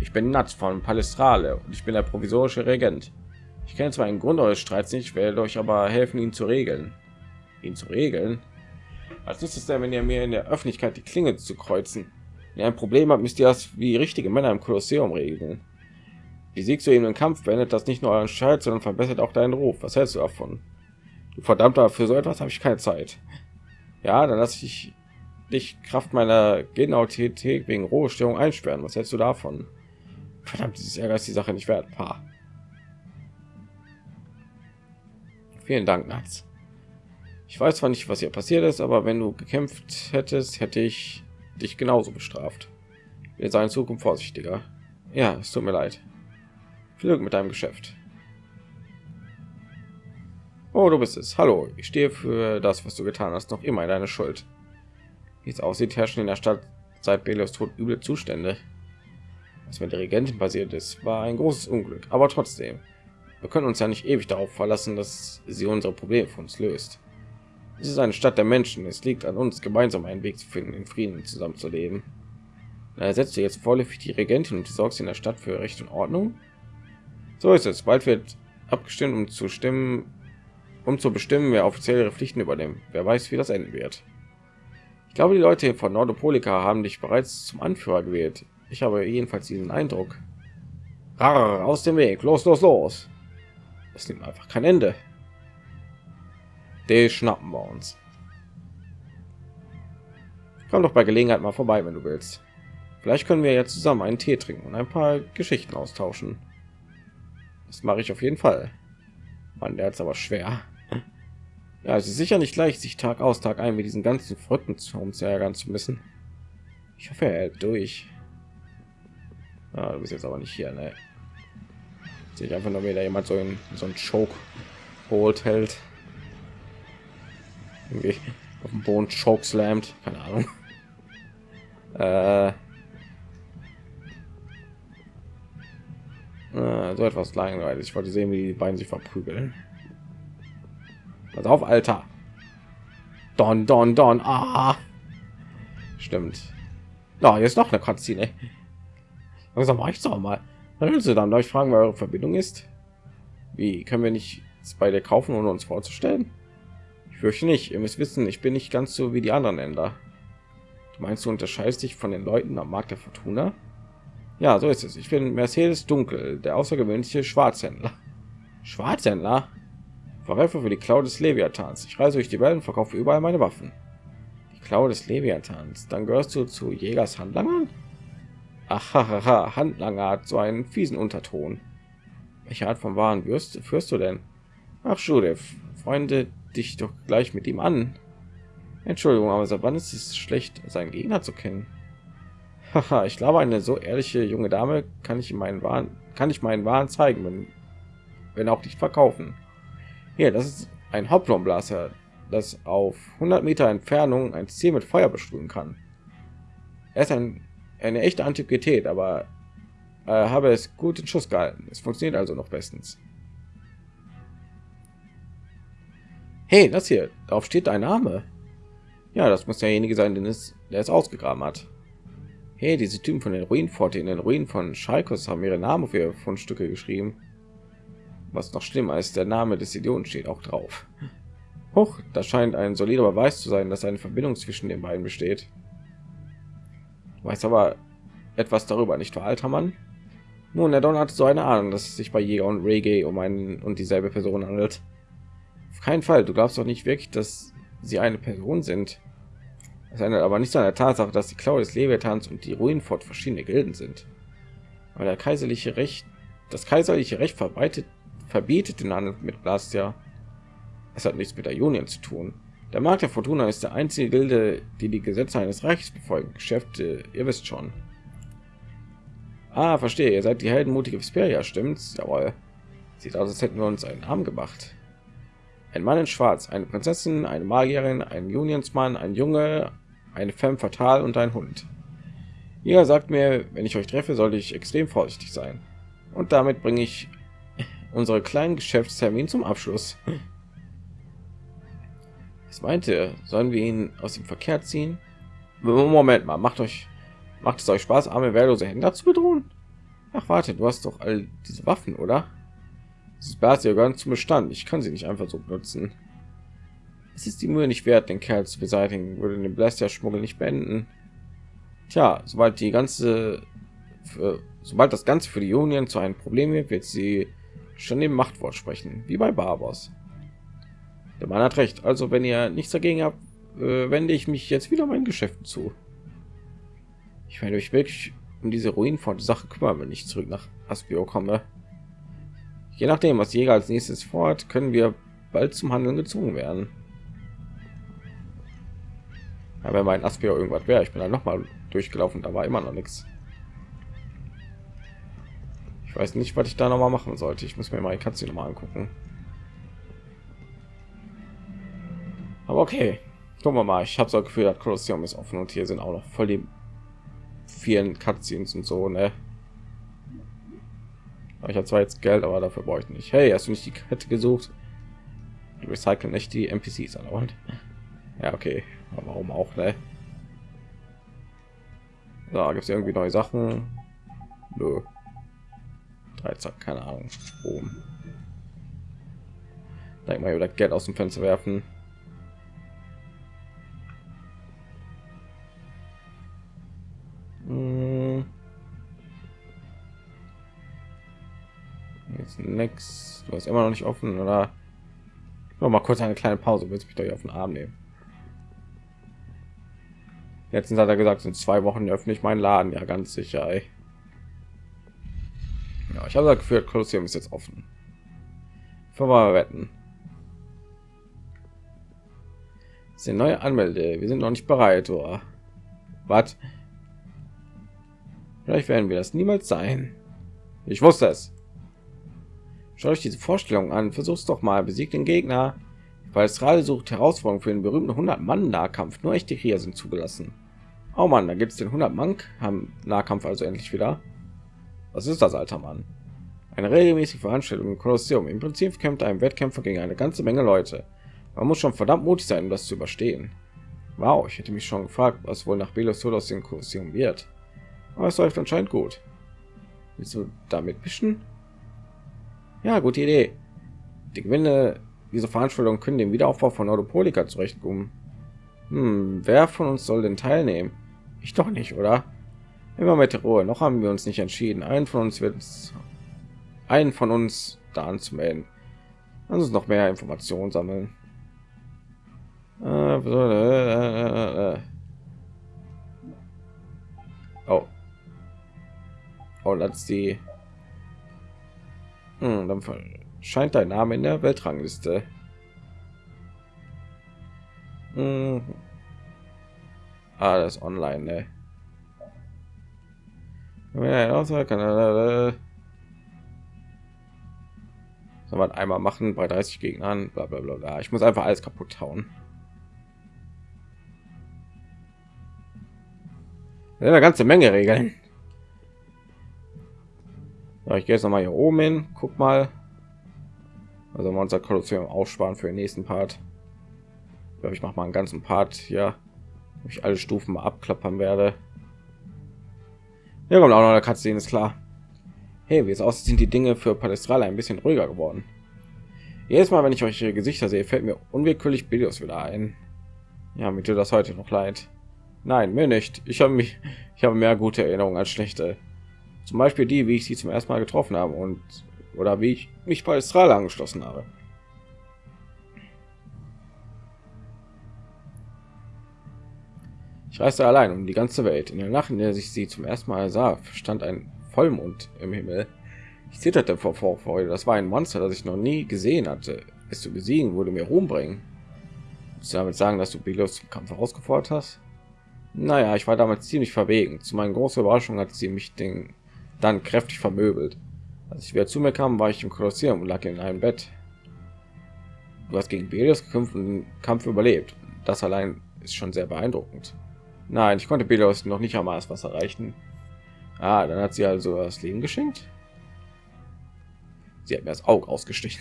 Ich bin Nats von Palestrale und ich bin der provisorische Regent. Ich kenne zwar einen Grund eures Streits nicht, werde euch aber helfen, ihn zu regeln. Ihn zu regeln? Als ist es denn, wenn ihr mir in der Öffentlichkeit die Klinge zu kreuzen? Wenn ihr ein Problem habt, müsst ihr das wie richtige Männer im Kolosseum regeln. Wie siegst du eben im Kampf, beendet das nicht nur euren Streit, sondern verbessert auch deinen Ruf. Was hältst du davon? Verdammter, für so etwas habe ich keine Zeit. Ja, dann lasse ich dich Kraft meiner Genauität wegen Rohstörung einsperren. Was hältst du davon? Verdammt, dieses Ärger ist die Sache nicht wert. Pa. Vielen Dank, Nats. Ich weiß zwar nicht, was hier passiert ist, aber wenn du gekämpft hättest, hätte ich dich genauso bestraft. Wir seien Zukunft vorsichtiger. Ja, es tut mir leid. Viel Glück mit deinem Geschäft. Oh, du bist es. Hallo, ich stehe für das, was du getan hast, noch immer deine Schuld. Wie es aussieht, herrschen in der Stadt seit Belios Tod üble Zustände. Was mit der Regentin passiert ist, war ein großes Unglück, aber trotzdem, wir können uns ja nicht ewig darauf verlassen, dass sie unsere Probleme für uns löst. Es ist eine Stadt der Menschen. Es liegt an uns, gemeinsam einen Weg zu finden, in Frieden zusammenzuleben. Er setzt jetzt vorläufig die Regentin und sorgst in der Stadt für Recht und Ordnung. So ist es. Bald wird abgestimmt, um zu stimmen, um zu bestimmen, wer offiziell ihre Pflichten übernimmt. Wer weiß, wie das enden wird. Ich glaube, die Leute von Nordopolika haben dich bereits zum Anführer gewählt. Ich habe jedenfalls diesen Eindruck. Rar, aus dem Weg, los, los, los. Es nimmt einfach kein Ende. Die schnappen wir uns. Komm doch bei Gelegenheit mal vorbei, wenn du willst. Vielleicht können wir ja zusammen einen Tee trinken und ein paar Geschichten austauschen. Das mache ich auf jeden Fall. Mann, der ist aber schwer. Ja, es ist sicher nicht leicht, sich Tag aus Tag ein mit diesen ganzen verrückten Zombies ärgern zu müssen. Ich hoffe, er durch. Ja, du bist jetzt aber nicht hier, ne? Sehe ich einfach nur wieder jemand so in so ein Choke Hold hält. Irgendwie auf dem Boden Choke slammt, keine Ahnung. Äh, äh, so etwas langweilig. Ich wollte sehen, wie die beiden sich verprügeln. Pass auf, Alter. Don, don, don. Ah. Stimmt. Ja, jetzt noch eine Cutscene. Langsam reicht's doch mal. Also dann darf ich fragen, wer eure Verbindung ist. Wie können wir nicht bei der kaufen, ohne uns vorzustellen? Ich fürchte nicht. Ihr müsst wissen, ich bin nicht ganz so wie die anderen Länder. Du meinst, du unterscheidest dich von den Leuten am Markt der Fortuna? Ja, so ist es. Ich bin Mercedes Dunkel, der außergewöhnliche Schwarzhändler. Schwarzhändler? Verwerfer für die Klau des Leviathans. Ich reise durch die Welt und verkaufe überall meine Waffen. Die Klau des Leviathans. Dann gehörst du zu Jägers Handlangern? Ahaha, Handlanger hat so einen fiesen Unterton. Welche Art von Waren wirst, führst du denn? Ach, Judith, Freunde dich doch gleich mit ihm an. Entschuldigung, aber seit wann ist es schlecht, seinen Gegner zu kennen? Haha, ich glaube, eine so ehrliche junge Dame kann ich in meinen Waren, kann ich meinen Waren zeigen, wenn, wenn auch nicht verkaufen. Hier, das ist ein Hoplonblaser, das auf 100 Meter Entfernung ein Ziel mit Feuer besprühen kann. Er ist ein eine echte Antiquität, aber äh, habe es gut in Schuss gehalten. Es funktioniert also noch bestens. Hey, das hier, darauf steht dein Name. Ja, das muss derjenige sein, den es, der es ausgegraben hat. Hey, diese Typen von den Ruinenforte in den Ruinen von Schalkos haben ihre Namen für ihre Fundstücke geschrieben. Was noch schlimmer ist, der Name des Idioten steht auch drauf. Hoch, das scheint ein solider Beweis zu sein, dass eine Verbindung zwischen den beiden besteht weiß aber etwas darüber, nicht wahr, alter Mann? Nun, der Don hatte so eine Ahnung, dass es sich bei Jäger und Reggae um einen und dieselbe Person handelt. Auf keinen Fall. Du glaubst doch nicht wirklich, dass sie eine Person sind. Es ändert aber nicht an der Tatsache, dass die Klaue des Leviathans und die Ruinenfort verschiedene Gilden sind. Aber der kaiserliche Recht, das kaiserliche Recht verbreitet, verbietet den Handel mit Blastia. Es hat nichts mit der Union zu tun. Der Markt der Fortuna ist der einzige Gilde, die die Gesetze eines Reiches befolgen. Geschäfte, ihr wisst schon. Ah, verstehe. Ihr seid die heldenmutige Vesperia, stimmt's? Jawohl. Sieht aus, als hätten wir uns einen Arm gemacht. Ein Mann in Schwarz, eine Prinzessin, eine Magierin, ein Unionsmann, ein Junge, eine Femme fatal und ein Hund. Ihr sagt mir, wenn ich euch treffe, sollte ich extrem vorsichtig sein. Und damit bringe ich unsere kleinen Geschäftstermin zum Abschluss. Was meinte, sollen wir ihn aus dem Verkehr ziehen? Moment mal, macht euch, macht es euch Spaß, arme wehrlose Händler zu bedrohen? Ach warte, du hast doch all diese Waffen, oder? Dieses Blastia gehören zum Bestand. Ich kann sie nicht einfach so benutzen. Es ist die Mühe nicht wert, den Kerl zu beseitigen, würde den Blastia-Schmuggel nicht beenden. Tja, sobald die ganze, für, sobald das Ganze für die Union zu einem Problem wird, wird sie schon dem Machtwort sprechen, wie bei Barbos. Der Mann hat recht. Also, wenn ihr nichts dagegen habt, äh, wende ich mich jetzt wieder meinen Geschäften zu. Ich werde mich wirklich um diese Ruinenfort Sache kümmern, wenn ich zurück nach Aspio komme. Je nachdem, was Jäger als nächstes fort, können wir bald zum Handeln gezwungen werden. Ja, wenn mein Aspio irgendwas wäre, ich bin dann noch mal durchgelaufen, da war immer noch nichts. Ich weiß nicht, was ich da noch mal machen sollte. Ich muss mir mal die Katze noch mal angucken. Aber okay, gucken wir mal. Ich habe so Gefühl, das Kolosseum ist offen und hier sind auch noch voll die vielen Cutscenes und so, ne? Ich habe zwar jetzt Geld, aber dafür brauche ich nicht. Hey, hast du nicht die Kette gesucht? Die recyceln nicht die NPCs an. Ja, okay. Aber warum auch, ne? Da gibt es irgendwie neue Sachen. Nö. 13, keine Ahnung. Oben. Da mal wieder Geld aus dem Fenster werfen. Hm. Jetzt nix. Du hast immer noch nicht offen, oder? Noch mal kurz eine kleine Pause. Willst mich doch auf den Arm nehmen? Letztens hat er gesagt, in zwei Wochen öffne ich meinen Laden. Ja, ganz sicher. Ey. Ja, ich habe das Kolosseum ist jetzt offen. Ist eine neue Anmelde. Wir sind noch nicht bereit, oder? Was? Vielleicht werden wir das niemals sein. Ich wusste es. Schaut euch diese Vorstellung an. Versuch's doch mal. Besiegt den Gegner. Weil Strade sucht Herausforderung für den berühmten 100 Mann Nahkampf. Nur echte Krieger sind zugelassen. Oh Mann, da gibt es den 100 Mann haben Nahkampf also endlich wieder. Was ist das, alter Mann? Eine regelmäßige Veranstaltung im Kolosseum. Im Prinzip kämpft ein Wettkämpfer gegen eine ganze Menge Leute. Man muss schon verdammt mutig sein, um das zu überstehen. Wow, ich hätte mich schon gefragt, was wohl nach Belos aus dem Kolosseum wird. Aber es läuft anscheinend gut. Willst du damit mischen? Ja, gute Idee. Die Gewinne dieser Veranstaltung können den Wiederaufbau von Autopolika zurechtkommen. Hm, wer von uns soll denn teilnehmen? Ich doch nicht, oder? Immer mit Ruhe. Noch haben wir uns nicht entschieden. Einen von uns wird einen von uns da anzumelden. Lass uns noch mehr Informationen sammeln. Äh, äh, äh, oh. Oh, das ist die. Hm, dann scheint dein Name in der Weltrangliste. Hm. Ah, das online, ne? Wenn er kann man einmal machen bei 30 Gegnern, bla bla bla. Ich muss einfach alles kaputt hauen. Eine ganze Menge Regeln. Ja, ich gehe jetzt noch mal hier oben hin. Guck mal. Also wir unser Kolosseum aufsparen für den nächsten Part. Ich ich mache mal einen ganzen Part hier, wo ich alle Stufen mal abklappern werde. Ja, kommt auch noch eine Cutscene, ist klar. Hey, wie es aussieht, sind die Dinge für Palästrale ein bisschen ruhiger geworden. Jedes Mal, wenn ich euch Gesichter sehe, fällt mir unwillkürlich Videos wieder ein. Ja, mir tut das heute noch leid. Nein, mir nicht. Ich habe mich, ich habe mehr gute Erinnerungen als schlechte. Zum Beispiel die, wie ich sie zum ersten Mal getroffen habe und oder wie ich mich bei Astral angeschlossen habe. Ich reiste allein um die ganze Welt. In der Nacht, in der sich sie zum ersten Mal sah, stand ein Vollmond im Himmel. Ich zitterte vor Vorfreude. Das war ein Monster, das ich noch nie gesehen hatte. Es zu besiegen würde mir Ruhm bringen. Willst du damit sagen, dass du Belos zum Kampf herausgefordert hast? Naja, ich war damals ziemlich verwegen. Zu meiner großen Überraschung hat sie mich den dann kräftig vermöbelt. Als ich wieder zu mir kam, war ich im Kolosseum und lag in einem Bett. Du hast gegen Belios gekämpft und den Kampf überlebt. Das allein ist schon sehr beeindruckend. Nein, ich konnte Belios noch nicht einmal was erreichen. Ah, dann hat sie also das Leben geschenkt. Sie hat mir das Auge ausgestichen.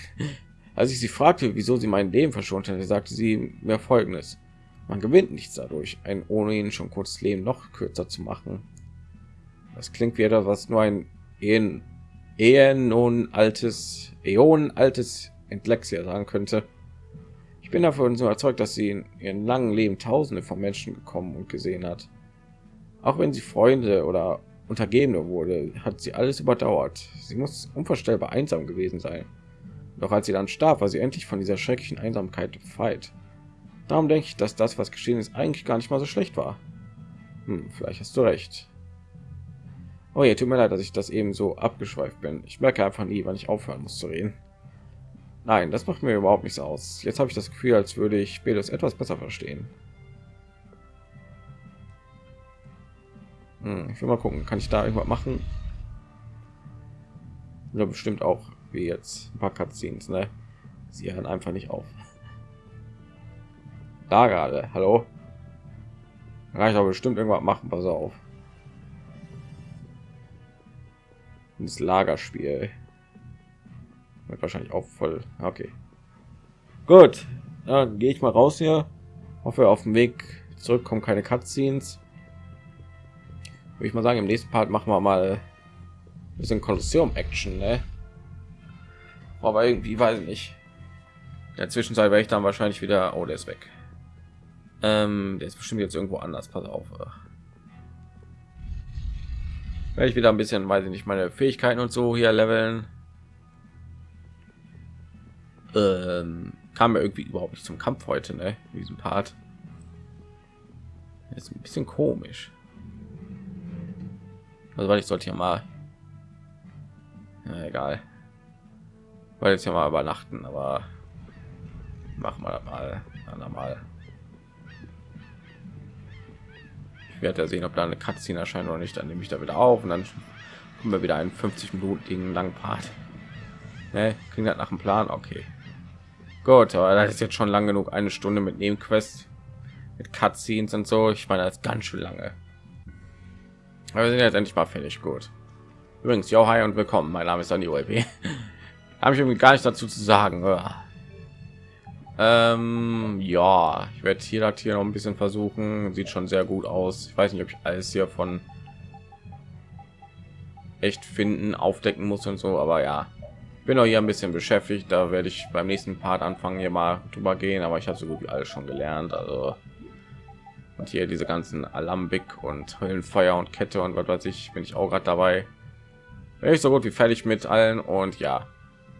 Als ich sie fragte, wieso sie mein Leben verschont hatte, sagte sie mir folgendes. Man gewinnt nichts dadurch, ein ohnehin schon kurzes Leben noch kürzer zu machen. Das klingt wie etwas, was nur ein Ehen, Ehen nun altes, Äonen altes Entlexia sagen könnte. Ich bin davon so überzeugt, dass sie in ihrem langen Leben Tausende von Menschen gekommen und gesehen hat. Auch wenn sie Freunde oder Untergebene wurde, hat sie alles überdauert. Sie muss unvorstellbar einsam gewesen sein. Doch als sie dann starb, war sie endlich von dieser schrecklichen Einsamkeit befreit. Darum denke ich, dass das, was geschehen ist, eigentlich gar nicht mal so schlecht war. Hm, vielleicht hast du recht. Oh ja, tut mir leid, dass ich das eben so abgeschweift bin. Ich merke einfach nie, wann ich aufhören muss zu reden. Nein, das macht mir überhaupt nichts aus. Jetzt habe ich das Gefühl, als würde ich Belos etwas besser verstehen. Hm, ich will mal gucken, kann ich da irgendwas machen? Oder bestimmt auch wie jetzt ein paar Cutscenes, ne? Sie hören einfach nicht auf. Da gerade, hallo? Kann ich aber bestimmt irgendwas machen, pass auf. Das Lagerspiel wird wahrscheinlich auch voll. Okay. Gut, dann gehe ich mal raus hier Hoffe, auf dem Weg zurück kommen keine Cutscenes. Würde ich mal sagen, im nächsten Part machen wir mal ein bisschen Kolosseum-Action, ne? Aber irgendwie weiß ich nicht. In der Zwischenzeit werde ich dann wahrscheinlich wieder. Oh, der ist weg. Ähm, der ist bestimmt jetzt irgendwo anders. Pass auf. Werde ich wieder ein bisschen, weiß ich nicht, meine Fähigkeiten und so hier leveln. Ähm, kam mir irgendwie überhaupt nicht zum Kampf heute, ne? In diesem Part. ist ein bisschen komisch. Also weil ich sollte ja mal. Ja, egal. Weil jetzt ja mal übernachten, aber machen wir mal mal. Ich werde ja sehen, ob da eine Cutscene erscheint oder nicht. Dann nehme ich da wieder auf und dann kommen wir wieder einen 50 Minuten langen Part. Ne, klingt das nach dem Plan? Okay. Gut, aber das ist jetzt schon lang genug. Eine Stunde mit Nebenquest, mit Cutscenes und so. Ich meine, das ganz schön lange. Aber wir sind jetzt endlich mal fertig. Gut. Übrigens, yo, hi und willkommen. Mein Name ist Andy OLP. Habe ich irgendwie gar nicht dazu zu sagen. Ähm, ja, ich werde hier das hier noch ein bisschen versuchen. Sieht schon sehr gut aus. Ich weiß nicht, ob ich alles hier von echt finden, aufdecken muss und so, aber ja, bin auch hier ein bisschen beschäftigt. Da werde ich beim nächsten Part anfangen, hier mal drüber gehen, aber ich habe so gut wie alles schon gelernt. Also und hier diese ganzen Alambik und Höllenfeuer und Kette und was weiß ich, bin ich auch gerade dabei. Bin ich so gut wie fertig mit allen und ja,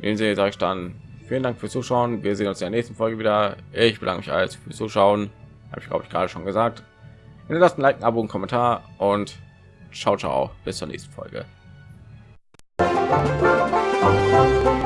den sehe sage ich dann vielen Dank fürs Zuschauen. Wir sehen uns in der nächsten Folge wieder. Ich bedanke mich alles fürs Zuschauen. Habe ich glaube ich gerade schon gesagt. Hinterlasst ein Like, ein Abo, einen Kommentar und ciao ciao. Bis zur nächsten Folge. Thank you.